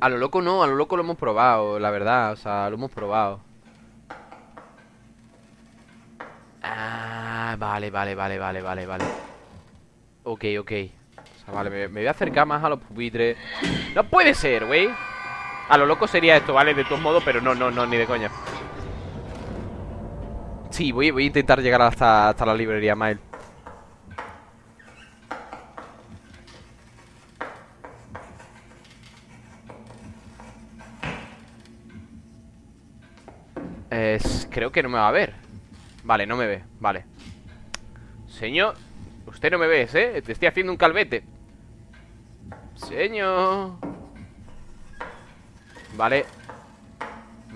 A lo loco no, a lo loco lo hemos probado La verdad, o sea, lo hemos probado Ah, vale, vale, vale, vale, vale, vale. Ok, ok. O sea, vale, me, voy a acercar más a los pupitres. ¡No puede ser, güey! A lo loco sería esto, ¿vale? De todos modos, pero no, no, no, ni de coña. Sí, voy, voy a intentar llegar hasta, hasta la librería, Mael. Es, creo que no me va a ver Vale, no me ve, vale. Señor Usted no me ve, ¿eh? Te estoy haciendo un calvete. Señor. Vale.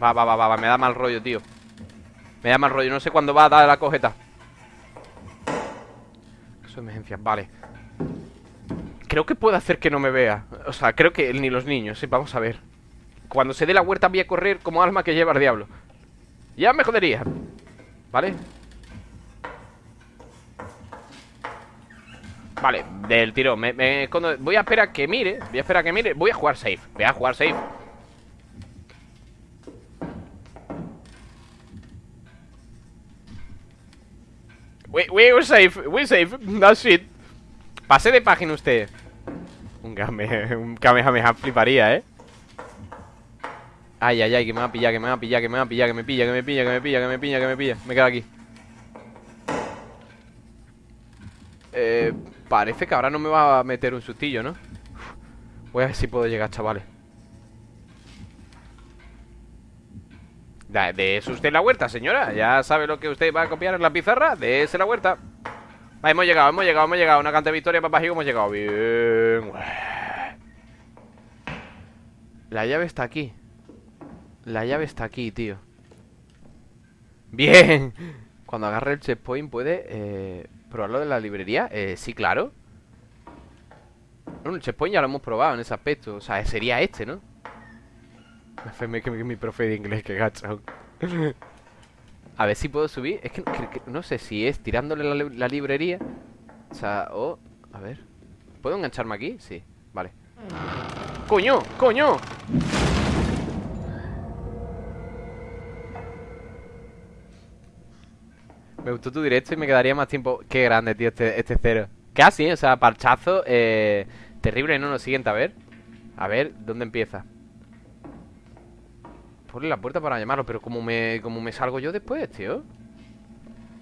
Va, va, va, va, me da mal rollo, tío. Me da mal rollo, no sé cuándo va a dar la cojeta. Eso emergencia, vale. Creo que puede hacer que no me vea. O sea, creo que ni los niños, ¿sí? Vamos a ver. Cuando se dé la huerta voy a correr como alma que lleva el diablo. Ya me jodería ¿Vale? Vale, del tiro. Me, escondo. Voy a esperar que mire Voy a esperar que mire. Voy a jugar safe Voy a jugar safe. We, we're safe We're safe. [LAUGHS] That's it Pase de página usted. Un Kame Un Kamehameha fliparía, eh Ay, ay, ay, que me va a pillar, que me va a pillar, que me va a pillar, que me pilla, que me pilla, que me pilla, que me pilla, que me pilla. Me quedo aquí. Eh, parece que ahora no me va a meter un sustillo, ¿no? Voy a ver si puedo llegar, chavales. De usted la huerta, señora. Ya sabe lo que usted va a copiar en la pizarra. Dese la huerta. Va, hemos llegado, hemos llegado, hemos llegado. Una canta de victoria, papá, y hemos llegado. Bien. La llave está aquí. La llave está aquí, tío Bien. Cuando agarre el checkpoint puede eh, probarlo de la librería. Eh, sí, claro. Bueno, el checkpoint ya lo hemos probado en ese aspecto. O sea, sería este, ¿no? Me que mi profe de inglés, que gacho. [LAUGHS] A ver si puedo subir. Es que, no sé si es tirándole la, librería. O sea, o... a ver. ¿Puedo engancharme aquí? Sí, vale. ¡Coño! ¡Coño! Me gustó tu directo y me quedaría más tiempo. Qué grande, tío, este, este cero. Casi, o sea, parchazo. Eh, terrible, ¿no? Lo siguiente, a ver. A ver, ¿dónde empieza? Ponle la puerta para llamarlo, pero como me, como me salgo yo después, tío.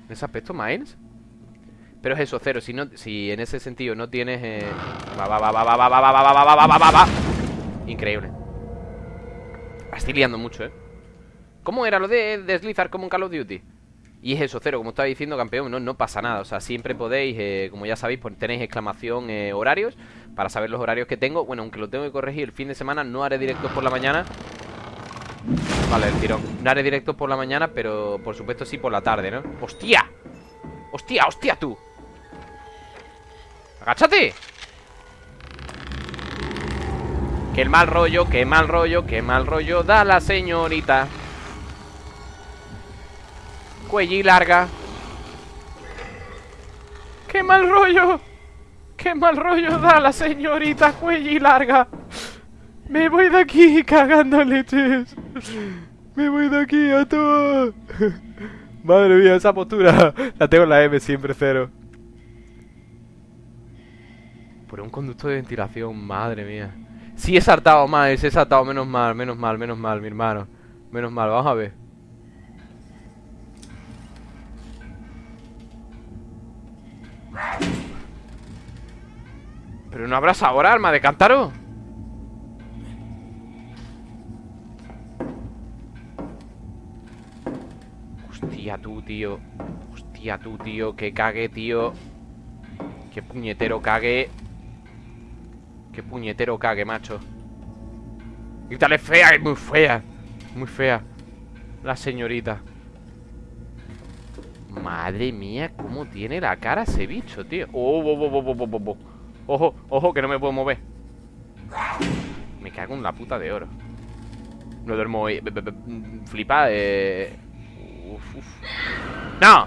En ese aspecto, Miles. Pero es eso, cero. Si, no, si en ese sentido no tienes. Eh... Va, va, va, va, va, va, va, va, va, va, va, va, va, Increíble. Estoy liando mucho, ¿eh? ¿Cómo era lo de deslizar como en Call of Duty? Y es eso, cero, como estaba diciendo, campeón, no, no pasa nada. O sea, siempre podéis, eh, como ya sabéis, pues tenéis exclamación eh, horarios para saber los horarios que tengo. Bueno, aunque lo tengo que corregir el fin de semana, no haré directos por la mañana. Vale, el tirón. No haré directos por la mañana, pero por supuesto sí por la tarde, ¿no? ¡Hostia! ¡Hostia, hostia tú! ¡Agáchate! ¡Qué mal rollo, qué mal rollo, qué mal rollo da la señorita! Cuelli larga. ¡Qué mal rollo! ¡Qué mal rollo da la señorita Cuelli larga! Me voy de aquí cagando leches. Me voy de aquí a todo. Madre mía, esa postura la tengo en la M siempre cero. Por un conducto de ventilación, madre mía. Sí he saltado mal, he saltado menos mal, menos mal, menos mal, mi hermano. Menos mal, vamos a ver. ¿Pero no habrás ahora, arma de cántaro? Hostia tú, tío. Hostia tú, tío. Que cague, tío. Que puñetero cague. Que puñetero cague, macho. Grítale fea, es muy fea. Muy fea. La señorita. Madre mía, cómo tiene la cara ese bicho, tío. Oh, oh, oh, Ojo, ojo, que no me puedo mover Me cago en la puta de oro No duermo hoy Flipa, eh... Uf. ¡No!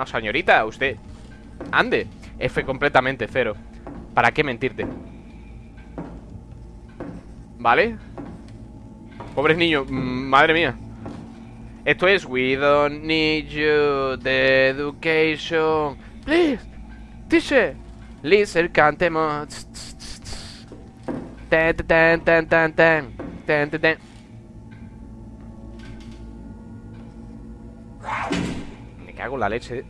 no, señorita, usted Ande F completamente, cero. ¿Para qué mentirte? ¿Vale? Pobres niños, madre mía. Esto es We don't need you The education. Please Teacher Listen, cantemos. Ten, ten, ten, ten, ten. Ten, ten, ten hago la leche?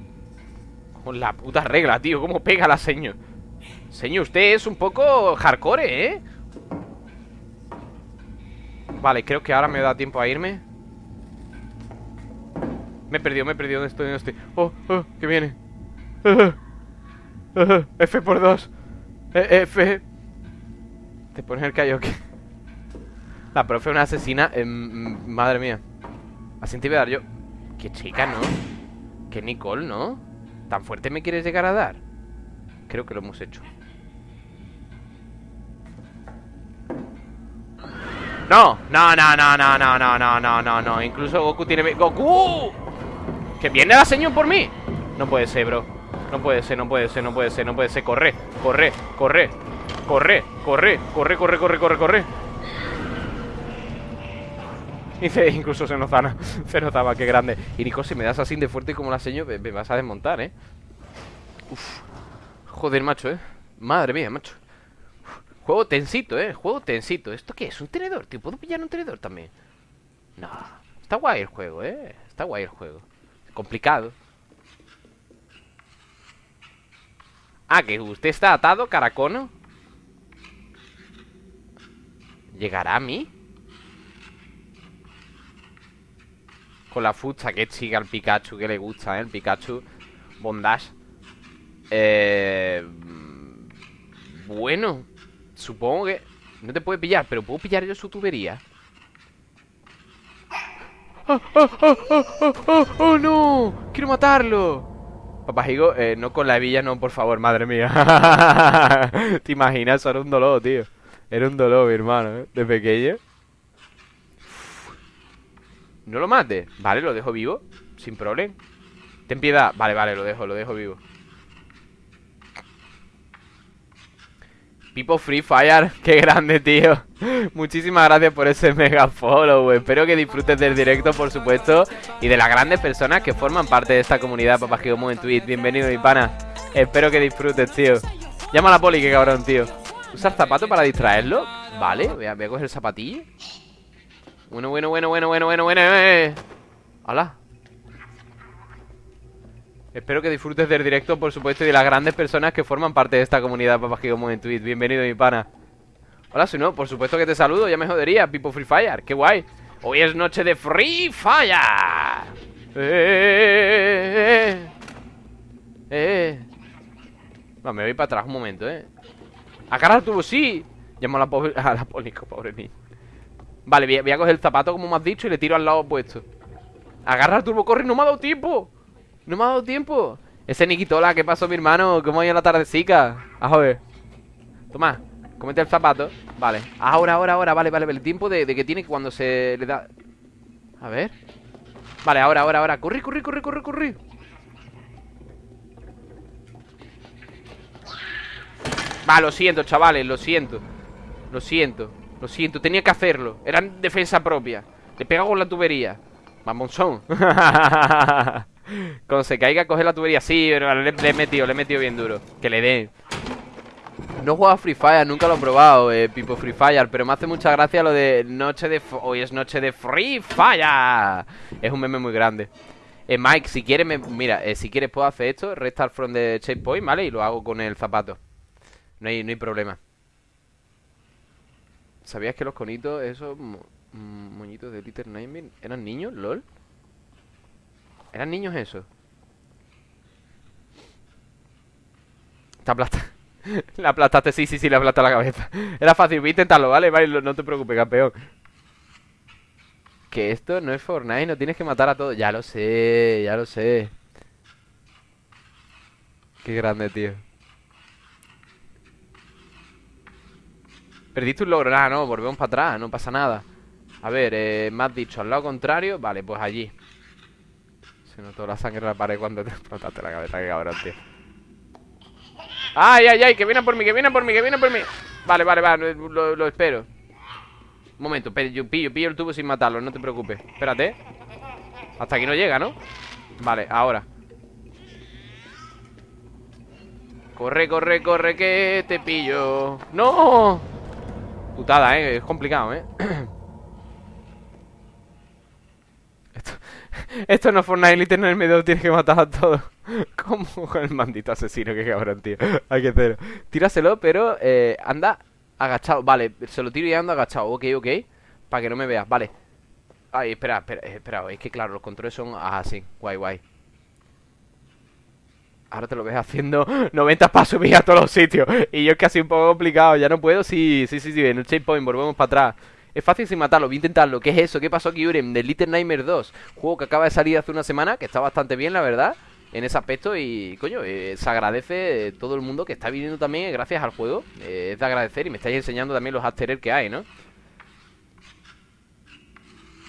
Con la puta regla, tío ¿Cómo pega la seño? Señor, usted es un poco hardcore, ¿eh? Vale, creo que ahora me da tiempo a irme Me he perdido, me he perdido ¿Dónde estoy? ¿Dónde estoy? Oh, oh, que viene [LAUGHS] F por dos F Te pones el callo La profe es una asesina Madre mía Así te voy a dar yo Qué chica, ¿no? Que Nicole, ¿no? ¿Tan fuerte me quieres llegar a dar? Creo que lo hemos hecho No, no, no, no, no, no, no, no, no, no, no Incluso Goku tiene... ¡Goku! ¿Que viene la señor por mí? No puede ser, bro No puede ser, no puede ser, no puede ser, no puede ser Corre, corre, corre Corre, corre, corre, corre, corre, corre, corre [LAUGHS] Incluso se notaba, [LAUGHS] se notaba, qué grande. Y Nico, si me das así de fuerte como la seño, me, vas a desmontar, ¿eh? Uf. Joder, macho, ¿eh? Madre mía, macho. Juego tensito, ¿eh? Juego tensito. ¿Esto qué es? ¿Un tenedor? ¿Te puedo pillar un tenedor también? No. Está guay el juego, ¿eh? Está guay el juego. Complicado. Ah, que usted está atado, caracono. ¿Llegará a mí? Con la fucha que chica al Pikachu Que le gusta, ¿eh? El Pikachu Bondage Eh... Bueno Supongo que... No te puede pillar Pero puedo pillar yo su tubería ¡Oh, oh, oh, oh, oh, oh, no! ¡Quiero matarlo! Papá Higo, eh, no con la hebilla, no, por favor, madre mía [LAUGHS] ¿Te imaginas? Eso era un dolor, tío Era un dolor, mi hermano, ¿eh? De pequeño no lo mate. Vale, lo dejo vivo. Sin problema Ten piedad. Vale, vale, lo dejo, lo dejo vivo. Pipo Free Fire. [LAUGHS] Qué grande, tío. Muchísimas gracias por ese mega follow. Espero que disfrutes del directo, por supuesto Y de las grandes personas que forman parte de esta comunidad Papás que como en Twitch. Bienvenido, mi pana. Espero que disfrutes, tío. Llama a la poli, qué cabrón, tío. ¿Usar zapato para distraerlo? Vale, voy a, voy a coger el zapatillo bueno, bueno, bueno, bueno, bueno, bueno, bueno. Eh. Hola. Espero que disfrutes del directo, por supuesto, y de las grandes personas que forman parte de esta comunidad, papás que como en Twitch. Bienvenido, mi pana. Hola, si no, por supuesto que te saludo, ya me jodería, Pipo Free Fire, qué guay. Hoy es noche de Free Fire. Eh, eh, eh. me voy para atrás un momento, eh. Agarra el sí. Llamo a la [LAUGHS] a la pobre niña. Vale, voy a, coger el zapato como me has dicho y le tiro al lado opuesto. Agarra el turbo, corre, no me ha dado tiempo. No me ha dado tiempo. Ese Nikitola, ¿qué pasó mi hermano? ¿Cómo ha ido la tardecica? A joder. Toma, comete el zapato. Vale, ahora, ahora, ahora, vale, vale El tiempo de, que tiene cuando se le da. A ver. Vale, ahora, ahora, ahora. Corre, corre, corre, corre, corre. Va, lo siento, chavales, lo siento. Lo siento lo siento, tenía que hacerlo. Era defensa propia. Le pega con la tubería. Mamonzón. [LAUGHS] Cuando se caiga, coge la tubería. Sí, pero le, he metido, le he metido bien duro. Que le dé. No juego a Free Fire, nunca lo he probado, eh, Pipo Free Fire Pero me hace mucha gracia lo de noche de... Hoy es noche de Free Fire. Es un meme muy grande. Eh, Mike, si quieres, me... mira, eh, si quieres puedo hacer esto Restart from the checkpoint, ¿vale? Y lo hago con el zapato. No hay, no hay problema ¿Sabías que los conitos, esos moñitos de Little Nightmare, eran niños? ¿LOL? ¿Eran niños esos? Te aplasta. [LAUGHS] la aplastaste, sí, sí, sí, le aplastaste la cabeza. [LAUGHS] Era fácil, voy a intentarlo, ¿vale? Vale, no te preocupes, campeón. Que esto no es Fortnite, no tienes que matar a todos. Ya lo sé, ya lo sé. Qué grande, tío. Perdiste un logro, nada, no, volvemos para atrás, no pasa nada. A ver, eh, me has dicho, al lado contrario Vale, pues allí. Se notó la sangre en la pared cuando te [LAUGHS] explotaste la cabeza, que cabrón, tío. ¡Ay, ay, ay! Que vienen por mí, que vienen por mí, que vienen por mí. Vale, vale, vale, lo, espero. Un momento, yo pillo, pillo el tubo sin matarlo, no te preocupes. Espérate. Hasta aquí no llega, ¿no? Vale, ahora. Corre, corre, corre, que te pillo. ¡No! Putada, ¿eh? Es complicado, ¿eh? [CLEARS THROAT] esto, [LAUGHS] esto no es Fortnite Elite en el medio Tienes que matar a todos. [LAUGHS] Como con el maldito asesino Que cabrón, tío. Hay que hacerlo Tíraselo, pero eh, anda agachado. Vale, se lo tiro y ando agachado. Ok, ok. Para que no me veas, vale. Ay, espera, espera, espera. Es que claro, los controles son así. Guay, guay Ahora te lo ves haciendo [LAUGHS] 90 pasos y a todos los sitios. Y yo es casi un poco complicado. Ya no puedo. Sí, sí, sí, sí. En el checkpoint volvemos para atrás. Es fácil sin matarlo, voy a intentarlo. ¿Qué es eso? ¿Qué pasó aquí, Urem? De Little Nightmare 2. Juego que acaba de salir hace una semana, que está bastante bien, la verdad. En ese aspecto y, coño, eh, se agradece todo el mundo que está viniendo también eh, gracias al juego. Eh, es de agradecer y me estáis enseñando también los after que hay, ¿no?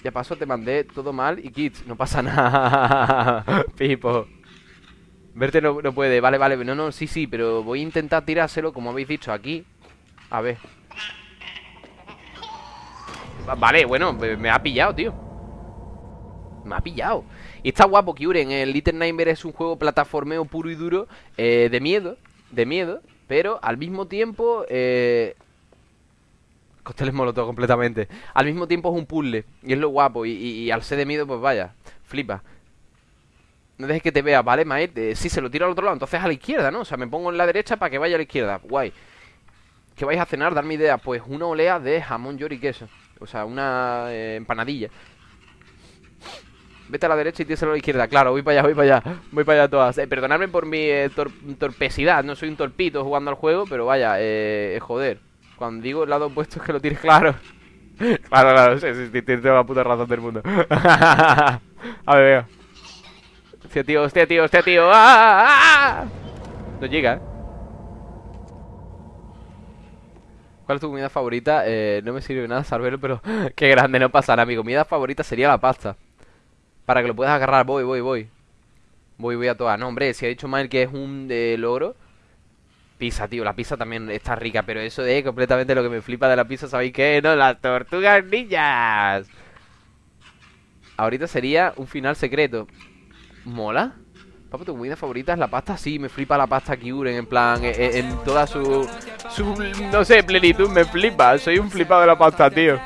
Ya paso, te mandé todo mal y kits. No pasa [LAUGHS] nada, Pipo. Verte no, puede, vale, vale No, no, sí, sí, pero voy a intentar tirárselo Como habéis dicho, aquí. A ver. Vale, bueno, me ha pillado, tío. Me ha pillado. Y está guapo, Kyuren El Little Nightmare es un juego plataformeo puro y duro eh, De miedo, de miedo Pero al mismo tiempo eh, Costeles molotov completamente. Al mismo tiempo es un puzzle Y es lo guapo Y, al ser de miedo, pues vaya Flipa no dejes que te vea, ¿vale, Mael? Eh, sí, se lo tiro al otro lado, entonces a la izquierda, ¿no? O sea, me pongo en la derecha para que vaya a la izquierda. Guay. ¿Qué vais a cenar? Darme idea. Pues una olea de jamón york y queso. O sea, una eh, empanadilla. Vete a la derecha y tíraselo a la izquierda. Claro, voy para allá, voy para allá. Voy para allá todas. Eh, Perdonadme por mi eh, torpesidad. No soy un torpito jugando al juego Pero vaya, eh, joder. Cuando digo el lado opuesto es que lo tires claro. [LAUGHS] Claro, claro, sí, sí, tienes la puta razón del mundo. [LAUGHS] A ver, venga Hostia, tío, hostia, tío, hostia, tío ¡Ah, ah, ah! No llega, eh ¿Cuál es tu comida favorita? Eh, no me sirve nada saberlo, pero [LAUGHS] qué grande, no pasa nada. Mi comida favorita sería la pasta. Para que lo puedas agarrar, voy, voy, voy. Voy, voy a todas. No, hombre, si ha dicho mal que es un de logro. Pizza, tío, la pizza también está rica, pero eso de completamente lo que me flipa de la pizza, ¿sabéis qué? No, las tortugas ninjas. Ahorita sería un final secreto. ¿Mola? Papo, ¿tu comida favorita es la pasta? Sí, me flipa la pasta Kyuren, en plan, eh, eh, en, toda su, su, no sé, plenitud, me flipa. Soy un flipado de la pasta, tío.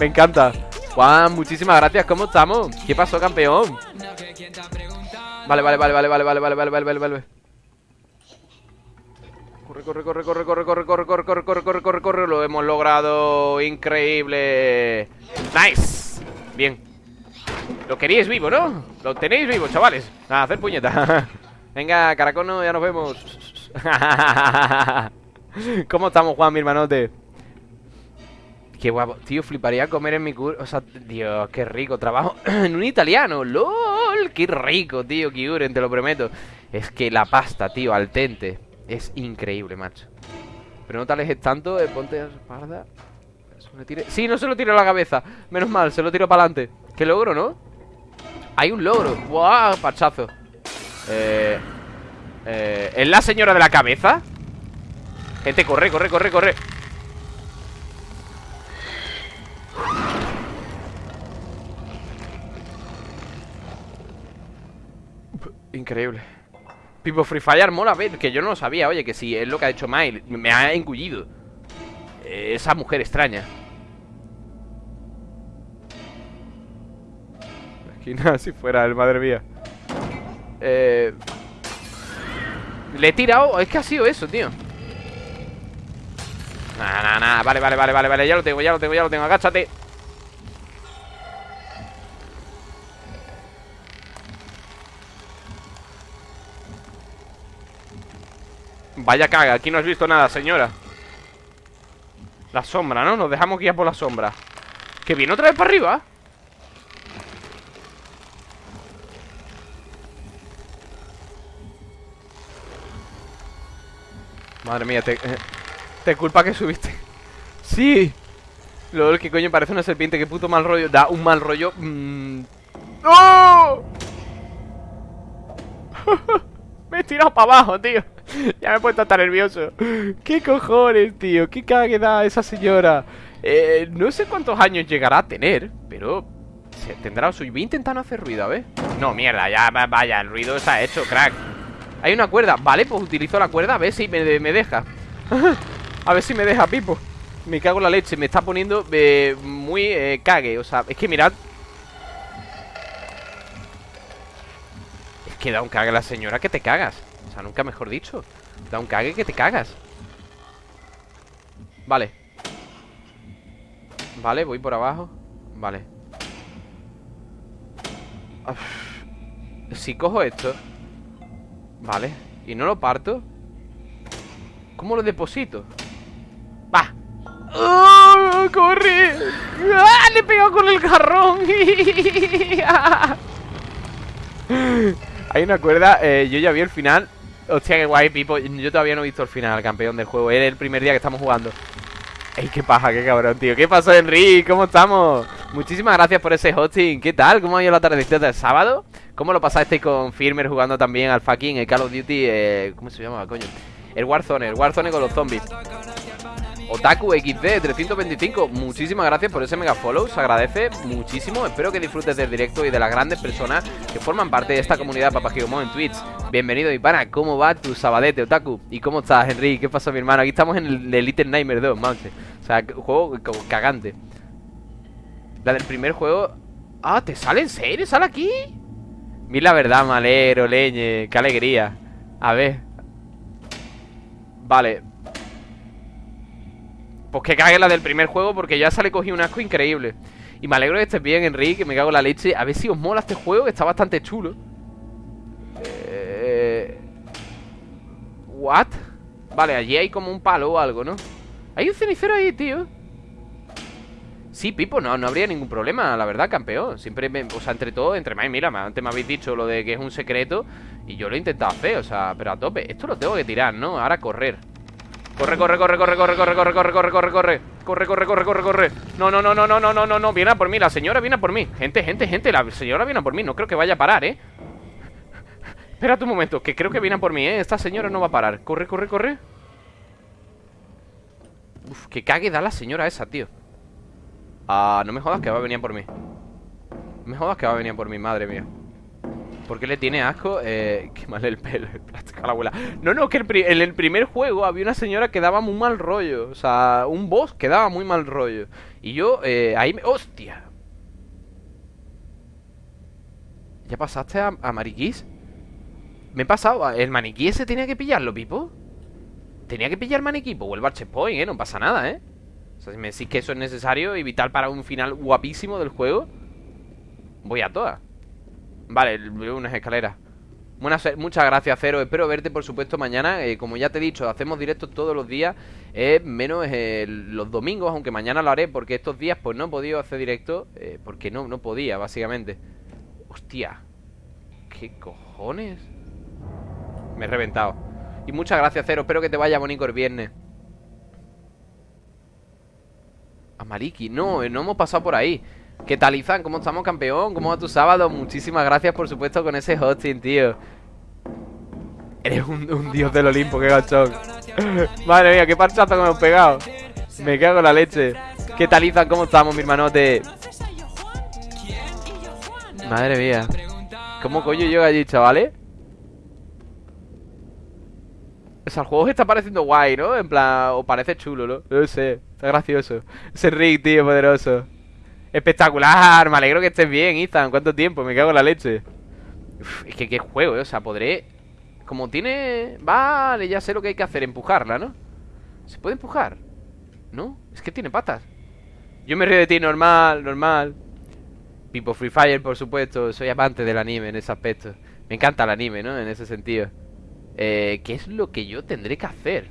Me encanta. Juan, muchísimas gracias, ¿cómo estamos? ¿Qué pasó, campeón? Vale, vale, vale, vale, vale, vale, vale, vale, vale, vale, vale. Corre, corre, corre, corre, corre, corre, corre, corre, corre, corre, corre, corre, corre, lo hemos logrado. Increíble. Nice. Bien. Lo queríais vivo, ¿no? Lo tenéis vivo, chavales. A hacer puñeta. [LAUGHS] Venga, caracono, ya nos vemos. [LAUGHS] ¿Cómo estamos, Juan, mi hermanote? Qué guapo. Tío, fliparía comer en mi cur... O sea, Dios, qué rico Trabajo. [CLEARS THROAT] En un italiano. ¡Lol! Qué rico, tío, Kiuren, te lo prometo. Es que la pasta, tío, al tente Es increíble, macho. Pero no te alejes tanto eh, Ponte a la espalda. Sí, no se lo tiro a la cabeza. Menos mal, se lo tiro para adelante Qué logro, ¿no? Hay un logro ¡Buah! Pachazo eh, eh, ¿Es la señora de la cabeza? Gente, corre, corre, corre, corre Increíble Pipo Free Fire mola ver Que yo no lo sabía, oye, que si es lo que ha hecho Mile Me ha engullido eh, Esa mujer extraña nada si fuera el madre mía. Eh... Le he tirado... Es que ha sido eso, tío. Nah, nah, nah. Vale, vale, vale, vale, vale. Ya lo tengo, ya lo tengo, ya lo tengo. Agáchate. Vaya caga, aquí no has visto nada, señora La sombra, ¿no? Nos dejamos guiar por la sombra ¿Que viene otra vez para arriba? Madre mía, te, te culpa que subiste. Sí. Lol, que coño, parece una serpiente, qué puto mal rollo. Da un mal rollo. Mm. ¡No! [LAUGHS] me he tirado para abajo, tío. Ya me he puesto tan nervioso. ¿Qué cojones, tío? ¿Qué cague da esa señora? Eh, no sé cuántos años llegará a tener Pero tendrá su... Voy intentando hacer ruido, a ver. No, mierda, ya vaya, el ruido está hecho, crack hay una cuerda, vale, pues utilizo la cuerda A ver si me, deja. [LAUGHS] A ver si me deja, Pipo. Me cago en la leche, me está poniendo eh, muy eh, cague. O sea, es que mirad. Es que da un cague la señora que te cagas. O sea, nunca mejor dicho. Da un cague que te cagas. Vale. Vale, voy por abajo. Vale. Si cojo esto Vale, ¿y no lo parto? ¿Cómo lo deposito? ¡Va! ¡Oh, ¡Corre! ¡Ah! Le he pegado con el jarrón [LAUGHS] Hay una cuerda eh, Yo ya vi el final Hostia, qué guay, Pipo Yo todavía no he visto el final, campeón del juego Es el primer día que estamos jugando Ey, qué paja, qué cabrón, tío ¿Qué pasó, Enrique? ¿Cómo estamos? Muchísimas gracias por ese hosting ¿Qué tal? ¿Cómo ha ido la tardecita del sábado? ¿Cómo lo pasaste con Firmer jugando también al fucking el Call of Duty? Eh, ¿Cómo se llama, coño? El Warzone, el Warzone con los zombies Otaku XD 325, muchísimas gracias por ese mega follow, se agradece muchísimo. Espero que disfrutes del directo y de las grandes personas que forman parte de esta comunidad Papagiomo en Twitch. Bienvenido, mi pana, ¿cómo va tu sabadete, Otaku? ¿Y cómo estás, Henry? ¿Qué pasa, mi hermano? Aquí estamos en el Elite Nightmare 2, manche. O sea, juego cagante. La del primer juego. Ah, ¿te sale en serio? ¿Sale aquí? Mira la verdad, malero, leñe. Qué alegría. A ver. Vale, pues que cague la del primer juego porque ya sale cogí un asco increíble. Y me alegro que estés bien, Enrique, me cago en la leche. A ver si os mola este juego, que está bastante chulo. Eh... ¿What? Vale, allí hay como un palo o algo, ¿no? Hay un cenicero ahí, tío. Sí, Pipo, no, no habría ningún problema, la verdad, campeón. Siempre, me, o sea, entre todo, entre más, mira, antes me habéis dicho lo de que es un secreto y yo lo he intentado hacer, o sea, pero a tope. Esto lo tengo que tirar, ¿no? Ahora correr. Corre, corre, corre, corre, corre, corre, corre, corre, corre, corre, corre. Corre, corre, corre, corre, corre. No, no, no, no, no, no, no, no, no. Viene a por mí, la señora viene a por mí. Gente, gente, gente, la señora viene a por mí. No creo que vaya a parar, ¿eh? Espérate un momento, que creo que viene a por mí, ¿eh? Esta señora no va a parar. Corre, corre, corre. Uf, que cague da la señora esa, tío. Ah, no me jodas que va a venir por mí. No me jodas que va a venir por mí, madre mía. ¿Por qué le tiene asco? Eh, qué mal el pelo, el plástico a la abuela. No, no, que en el primer juego había una señora que daba muy mal rollo. O sea, un boss que daba muy mal rollo. Y yo, eh, ahí me... ¡Hostia! ¿Ya pasaste a, a Mariquís? Me he pasado. ¿El maniquí ese tenía que pillarlo, Pipo? Tenía que pillar maniquí. Pues vuelvo al checkpoint, ¿eh? No pasa nada, ¿eh? O sea, si me decís que eso es necesario y vital para un final guapísimo del juego, voy a todas. Vale, unas escaleras Muchas gracias, Cero. Espero verte, por supuesto, mañana. Eh, como ya te he dicho, hacemos directos todos los días, eh, menos eh, los domingos, aunque mañana lo haré, porque estos días pues no he podido hacer directo, porque no, no podía, básicamente. Hostia, ¿qué cojones? Me he reventado. Y muchas gracias, Cero. Espero que te vaya bonito el viernes. A Mariki. No, no hemos pasado por ahí. ¿Qué tal, Izan? ¿Cómo estamos, campeón? ¿Cómo va tu sábado? Muchísimas gracias, por supuesto, con ese hosting, tío. Eres un, dios del Olimpo, qué gachón. [LAUGHS] Madre mía, qué parchazo que me hemos pegado. Me cago en la leche. ¿Qué tal, Izan? ¿Cómo estamos, mi hermanote? Madre mía. ¿Cómo coño llega allí, chavales? O sea, el juego está pareciendo guay, ¿no? En plan, o parece chulo, ¿no? No sé, está gracioso. Ese Rick, tío, poderoso. Espectacular, me alegro que estés bien, Ethan. ¿Cuánto tiempo? Me cago en la leche. es que qué juego, ¿eh? O sea, podré... Como tiene... Vale, ya sé lo que hay que hacer, empujarla, ¿no? ¿Se puede empujar? ¿No? Es que tiene patas Yo me río de ti, normal, normal Pipo Free Fire, por supuesto Soy amante del anime en ese aspecto Me encanta el anime, ¿no? En ese sentido eh, ¿Qué es lo que yo tendré que hacer?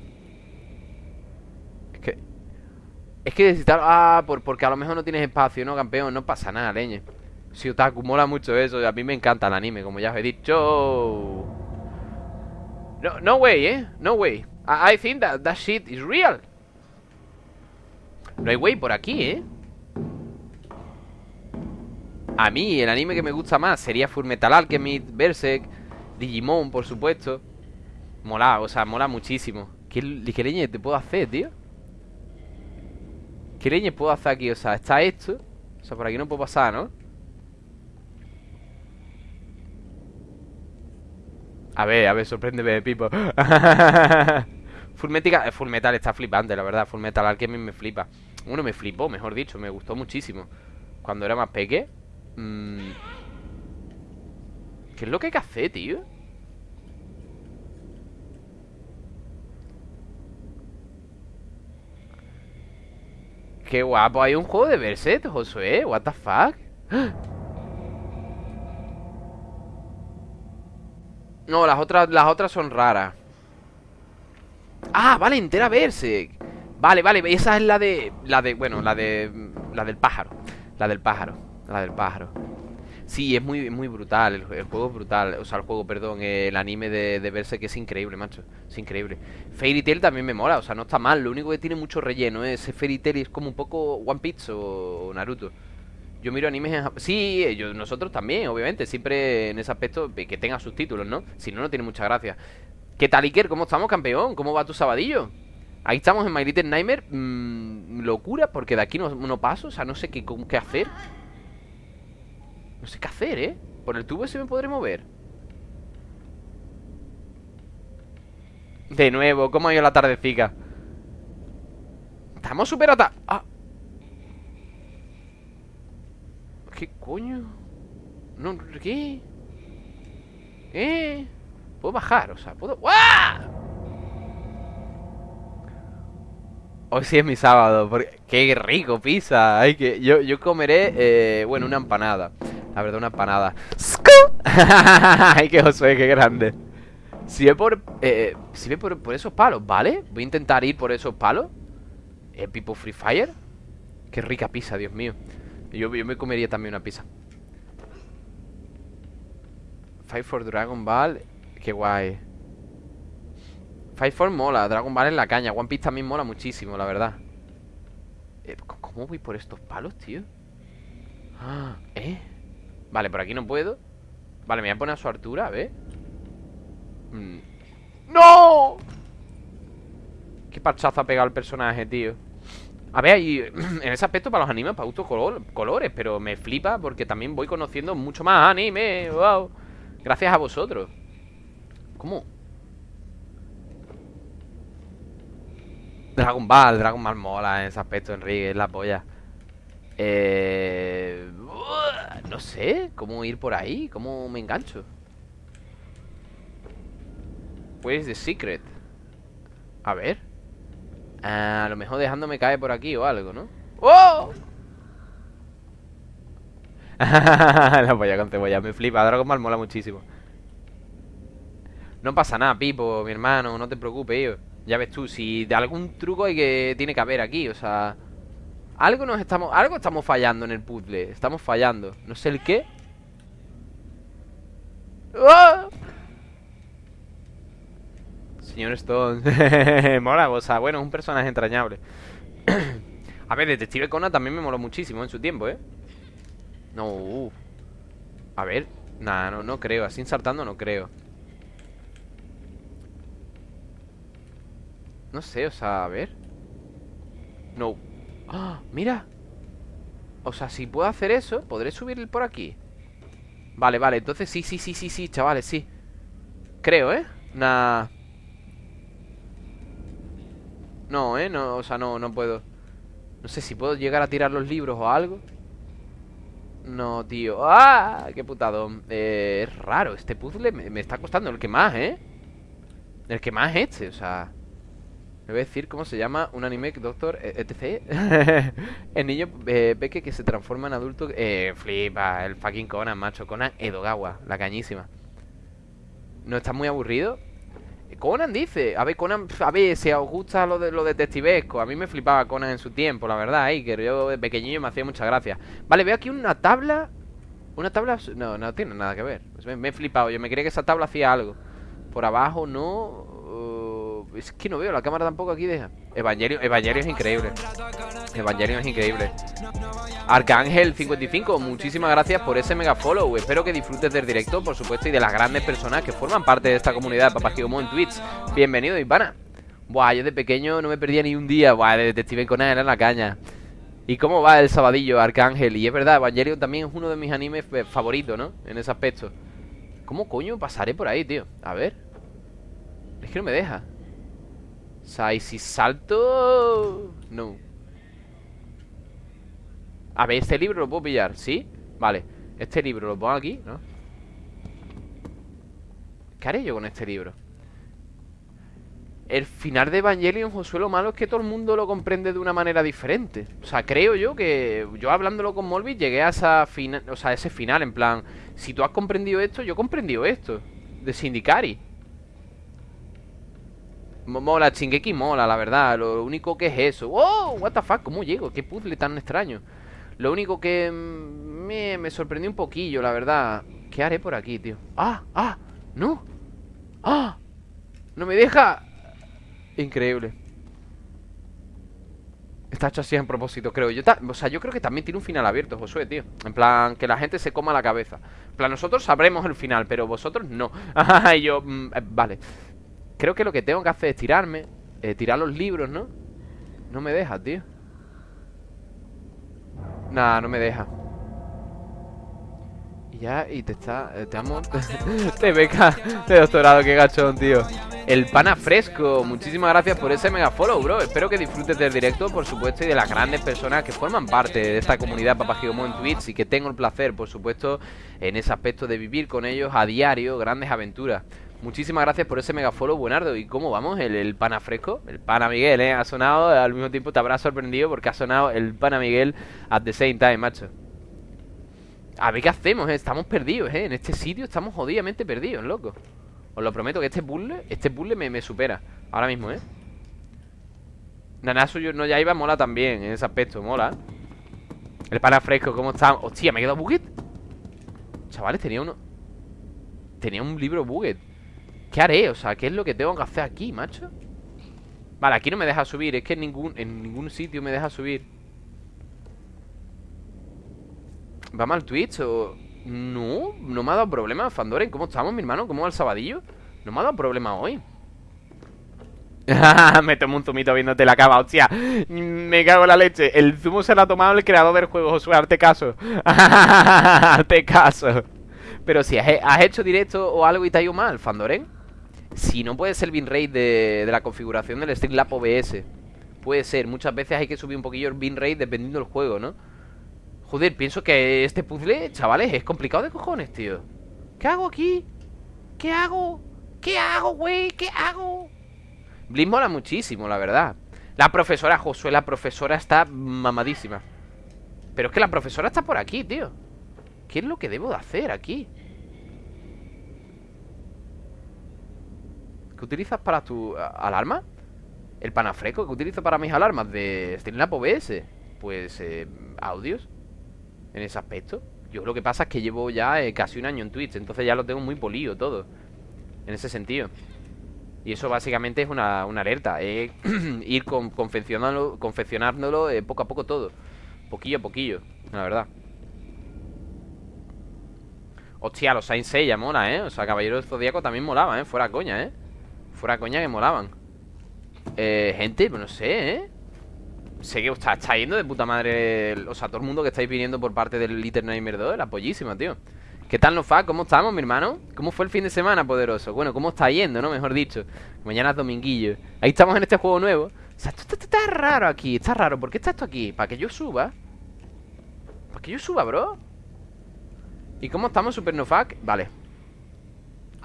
Es que necesitar... Ah, por, porque a lo mejor no tienes espacio, ¿no, campeón? No pasa nada, leñe Si Otaku mola mucho eso A mí me encanta el anime, como ya os he dicho No, no way, ¿eh? No way I, think that that shit is real No hay way por aquí, ¿eh? A mí, el anime que me gusta más sería Fullmetal Alchemist, Berserk, Digimon, por supuesto. Mola, o sea, mola muchísimo. ¿Qué, qué leñe te puedo hacer, tío? ¿Qué leña puedo hacer aquí? O sea, está esto O sea, por aquí no puedo pasar, ¿no? A ver, a ver, sorpréndeme, Pipo [LAUGHS] Full Metal, Full Metal está flipante, la verdad Full Metal Alchemist me flipa Bueno, me flipó, mejor dicho, me gustó muchísimo Cuando era más peque mm. ¿Qué es lo que hay que hacer, tío? Qué guapo, hay un juego de Berset, Josué What the fuck. No, las otras, las otras son raras. Ah, vale, entera Berserk. Vale, vale, esa es la de La de, bueno, la de La del pájaro La del pájaro, la del pájaro Sí, es muy, muy brutal, el, juego es brutal O sea, el juego, perdón, el anime de, de verse que es increíble, macho Es increíble Fairy Tail también me mola, o sea, no está mal Lo único que tiene mucho relleno, ¿eh? ese Fairy Tail es como un poco One Piece o Naruto yo miro animes en Sí, yo, nosotros también, obviamente Siempre en ese aspecto que tenga subtítulos, ¿no? Si no, no tiene mucha gracia ¿Qué tal, Iker? ¿Cómo estamos, campeón? ¿Cómo va tu sabadillo? Ahí estamos en My Little Nightmare mm, Locura, porque de aquí no, no, paso O sea, no sé qué, qué hacer No sé qué hacer, ¿eh? Por el tubo ese me podré mover De nuevo, ¿cómo ha ido la tardecica? Estamos súper Ah ¿Qué coño? No, ¿qué? ¿Eh? Puedo bajar, o sea, puedo... ¡Guau! Hoy sí es mi sábado, porque... ¡Qué rico pizza! Hay que... Yo, yo comeré, eh, bueno, una empanada La verdad, una empanada [LAUGHS] ¡Ay, qué Josué, qué grande! Si ve por... Eh, si ve por, por, esos palos, ¿vale? Voy a intentar ir por esos palos. Eh, People Free Fire. Qué rica pizza, Dios mío. Yo, me comería también una pizza. Fight for Dragon Ball. Qué guay. Fight for mola, Dragon Ball en la caña. One Piece también mola muchísimo, la verdad. Eh, ¿Cómo voy por estos palos, tío? Ah, [GASPS] ¿Eh? Vale, por aquí no puedo Vale, me voy a poner a su altura, a ver mm. ¡No! Qué parchazo ha pegado el personaje, tío a ver, y [CLEARS THROAT] en ese aspecto para los animes para gustos colores, pero me flipa porque también voy conociendo mucho más anime, wow. Gracias a vosotros. ¿Cómo? Dragon Ball, Dragon Ball mola en ese aspecto, Enrique, es la polla. Eh... No sé, ¿cómo ir por ahí? ¿Cómo me engancho? Where the secret? A ver a lo mejor dejándome caer por aquí o algo, ¿no? ¡Oh! la polla con cebolla, me flipa. Dragon Ball mola muchísimo. No pasa nada, Pipo, mi hermano, no te preocupes, yo. Ya ves tú, si de algún truco hay que tiene que haber aquí, o sea, algo nos estamos, algo estamos fallando en el puzzle, estamos fallando, no sé el qué. ¡Oh! Señor Stone. [LAUGHS] Mola, o sea, bueno, es un personaje entrañable. [CLEARS THROAT] a ver, Detective Conan también me moló muchísimo en su tiempo, ¿eh? No, uh. A ver, nada, no, no creo. Así insertando no creo. No sé, o sea, a ver. No. ¡Ah! ¡Mira! O sea, si puedo hacer eso, podré subir por aquí. Vale, vale, entonces sí, sí, sí, sí, sí, chavales, sí. Creo, ¿eh? Nah. No, ¿eh? No, o sea, no, no puedo No sé si puedo llegar a tirar los libros o algo No, tío ¡Ah! ¡Qué putado! Eh, es raro, este puzzle me, está costando El que más, ¿eh? El que más es este, o sea Me voy a decir cómo se llama Un anime doctor, eh, etc. [LAUGHS] El niño eh, peque que se transforma en adulto Eh, flipa El fucking Conan, macho Conan Edogawa, la cañísima. ¿No está muy aburrido? Conan dice, a ver, Conan, a ver, si os gusta lo de lo detectivesco A mí me flipaba Conan en su tiempo, la verdad, Iker Yo de pequeñillo me hacía mucha gracia. Vale, veo aquí una tabla Una tabla, no, no tiene nada que ver. Me, he flipado, yo me creía que esa tabla hacía algo. Por abajo no Es que no veo, la cámara tampoco aquí deja. Evangelio, Evangelio es increíble. Evangelio es increíble. Arcángel55, muchísimas gracias por ese mega follow. Espero que disfrutes del directo, por supuesto Y de las grandes personas que forman parte de esta comunidad. De Papá en Twitch. Bienvenido, Ivana. Buah, yo de pequeño no me perdía ni un día. Buah, de Detective Conan era la caña. ¿Y cómo va el sabadillo, Arcángel? Y es verdad, Evangelion también es uno de mis animes favoritos, ¿no? En ese aspecto. ¿Cómo coño pasaré por ahí, tío? A ver. Es que no me deja O sea, y si salto... No a ver, este libro lo puedo pillar, ¿sí? Vale, este libro lo pongo aquí, ¿no? ¿Qué haré yo con este libro? El final de Evangelion, Josué, lo malo es que todo el mundo lo comprende de una manera diferente O sea, creo yo que Yo hablándolo con Molby llegué a esa final O sea, ese final, en plan Si tú has comprendido esto, yo he comprendido esto De Sindicari Mola, Chingeki mola, la verdad Lo único que es eso ¡Oh! What ¿cómo llego? ¿Qué puzzle tan extraño? Lo único que me, me sorprendió un poquillo, la verdad ¿Qué haré por aquí, tío? ¡Ah! ¡Ah! ¡No! ¡Ah! ¡No me deja! Increíble Está hecho así en propósito, creo yo O sea, yo creo que también tiene un final abierto, Josué, tío En plan, que la gente se coma la cabeza En plan, nosotros sabremos el final Pero vosotros no [LAUGHS] Y yo, mm, eh, vale Creo que lo que tengo que hacer es tirarme eh, tirar los libros, ¿no? No me deja, tío. Nah, no me deja. Y ya, y te está... Eh, te amo. [LAUGHS] Te beca de doctorado, qué gachón, tío. El pana fresco, muchísimas gracias por ese mega follow, bro. Espero que disfrutes del directo, por supuesto Y de las grandes personas que forman parte de esta comunidad Papagigomo en Twitch Y que tengo el placer, por supuesto, en ese aspecto de vivir con ellos a diario Grandes aventuras Muchísimas gracias por ese mega follow, buenardo ¿Y cómo vamos? El, pana fresco El pana Miguel, ¿eh? Ha sonado, al mismo tiempo te habrá sorprendido Porque ha sonado el pana Miguel at the same time, macho A ver qué hacemos, ¿eh? Estamos perdidos, ¿eh? En este sitio estamos jodidamente perdidos, loco os lo prometo que este puzzle, este puzzle me, supera Ahora mismo, ¿eh? Nanasu no ya iba, mola también En ese aspecto, mola El pana fresco, ¿cómo está? Hostia, me he quedado buget Chavales, tenía uno Tenía un libro buget ¿Qué haré? O sea, ¿qué es lo que tengo que hacer aquí, macho? Vale, aquí no me deja subir Es que en ningún, en ningún sitio me deja subir ¿Vamos al Twitch o...? No, no me ha dado problema Fandoren, ¿cómo estamos, mi hermano? ¿Cómo va el sabadillo? No me ha dado problema hoy [LAUGHS] Me tomo un zumito viéndote la cava, hostia Me cago en la leche El zumo se lo ha tomado el creador del juego, Josué, hazte caso [LAUGHS] Hazte caso Pero si has, hecho directo o algo y te ha ido mal, Fandoren Si no puede ser el binrate de, de la configuración del Streamlab OBS Puede ser, muchas veces hay que subir un poquillo el binrate dependiendo del juego, ¿no? Joder, pienso que este puzzle, chavales, es complicado de cojones, tío ¿Qué hago aquí? ¿Qué hago? ¿Qué hago, güey? ¿Qué hago? Bliss mola muchísimo, la verdad La profesora, Josué, la profesora está mamadísima Pero es que la profesora está por aquí, tío ¿Qué es lo que debo de hacer aquí? ¿Qué utilizas para tu alarma? El panafreco ¿Qué utilizo para mis alarmas de Streamlab OBS Pues, eh, audios en ese aspecto. Yo lo que pasa es que llevo ya eh, casi un año en Twitch, entonces ya lo tengo muy polido todo. En ese sentido. Y eso básicamente es una, alerta. Es [CLEARS THROAT] ir con, confeccionándolo, eh, poco a poco todo. Poquillo a poquillo, la verdad. Hostia, los Saint Seiya mola, ¿eh? O sea, Caballero Zodíaco también molaba, ¿eh? Fuera coña, ¿eh? Fuera coña que molaban. Eh, gente, pues no sé, ¿eh? sé que está, está yendo de puta madre O sea, todo el mundo que estáis viniendo por parte del Little Nightmare 2 La pollísima, tío ¿Qué tal nos va? ¿Cómo estamos, mi hermano? ¿Cómo fue el fin de semana, poderoso? Bueno, ¿cómo está yendo, no? Mejor dicho Mañana es dominguillo Ahí estamos en este juego nuevo O sea, esto está, raro aquí Está raro ¿Por qué está esto aquí? ¿Para que yo suba? ¿Para que yo suba, bro? ¿Y cómo estamos, Super Nofac? Vale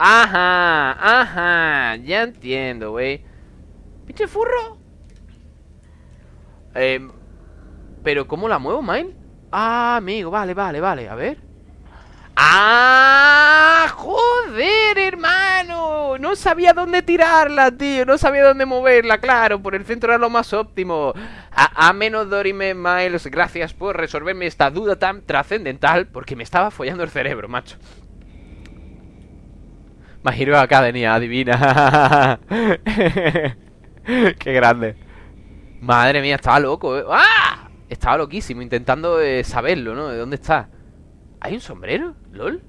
Ajá, ajá Ya entiendo, güey Pinche furro eh, Pero ¿cómo la muevo, Mine? Ah, amigo, vale, vale, vale A ver ¡Ah! ¡Joder, hermano! No sabía dónde tirarla, tío No sabía dónde moverla, claro Por el centro era lo más óptimo A, menos Dorime Miles Gracias por resolverme esta duda tan trascendental Porque me estaba follando el cerebro, macho Mahiro Academy, adivina [LAUGHS] Qué grande Madre mía, estaba loco, ¿eh? ¡Ah! Estaba loquísimo, intentando eh, saberlo, ¿no? ¿De dónde está? ¿Hay un sombrero? ¿Lol?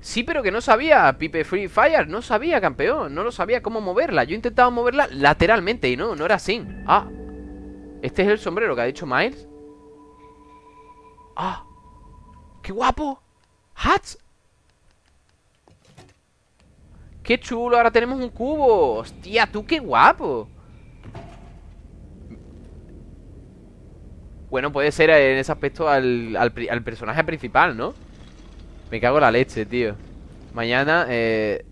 Sí, pero que no sabía Pipe Free Fire, no sabía, campeón No lo sabía cómo moverla Yo intentaba moverla lateralmente y no, no era así Ah, este es el sombrero que ha dicho Miles Ah, qué guapo Hats ¡Qué chulo! Ahora tenemos un cubo ¡Hostia, tú qué guapo! Bueno, puede ser en ese aspecto al, personaje principal, ¿no? Me cago en la leche, tío Mañana eh,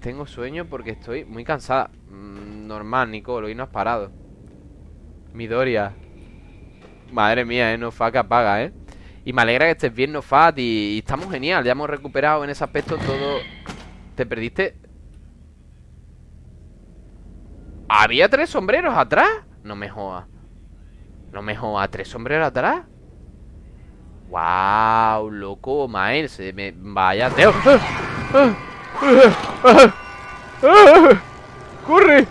tengo sueño porque estoy muy cansada mm, Normal, Nicolo, y no has parado Midoria Madre mía, eh, no que apaga, eh Y me alegra que estés bien, Nofat y, y estamos genial Ya hemos recuperado en ese aspecto todo ¿Te perdiste? ¿Había tres sombreros atrás? No me joda No me joda, ¿tres sombreros atrás? Wow, loco, me... Vaya, Teo ¡Corre!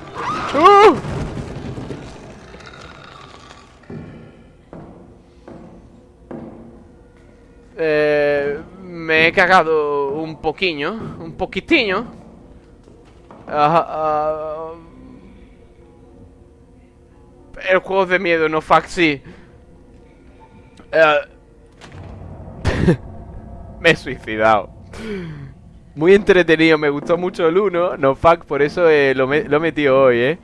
Eh, me he cagado un poquillo Un poquitiño uh, el juego de miedo, no fuck, sí. Eh, [LAUGHS] me he suicidado. Muy entretenido, me gustó mucho el 1, no fuck, por eso eh, lo, me lo he metido hoy, eh.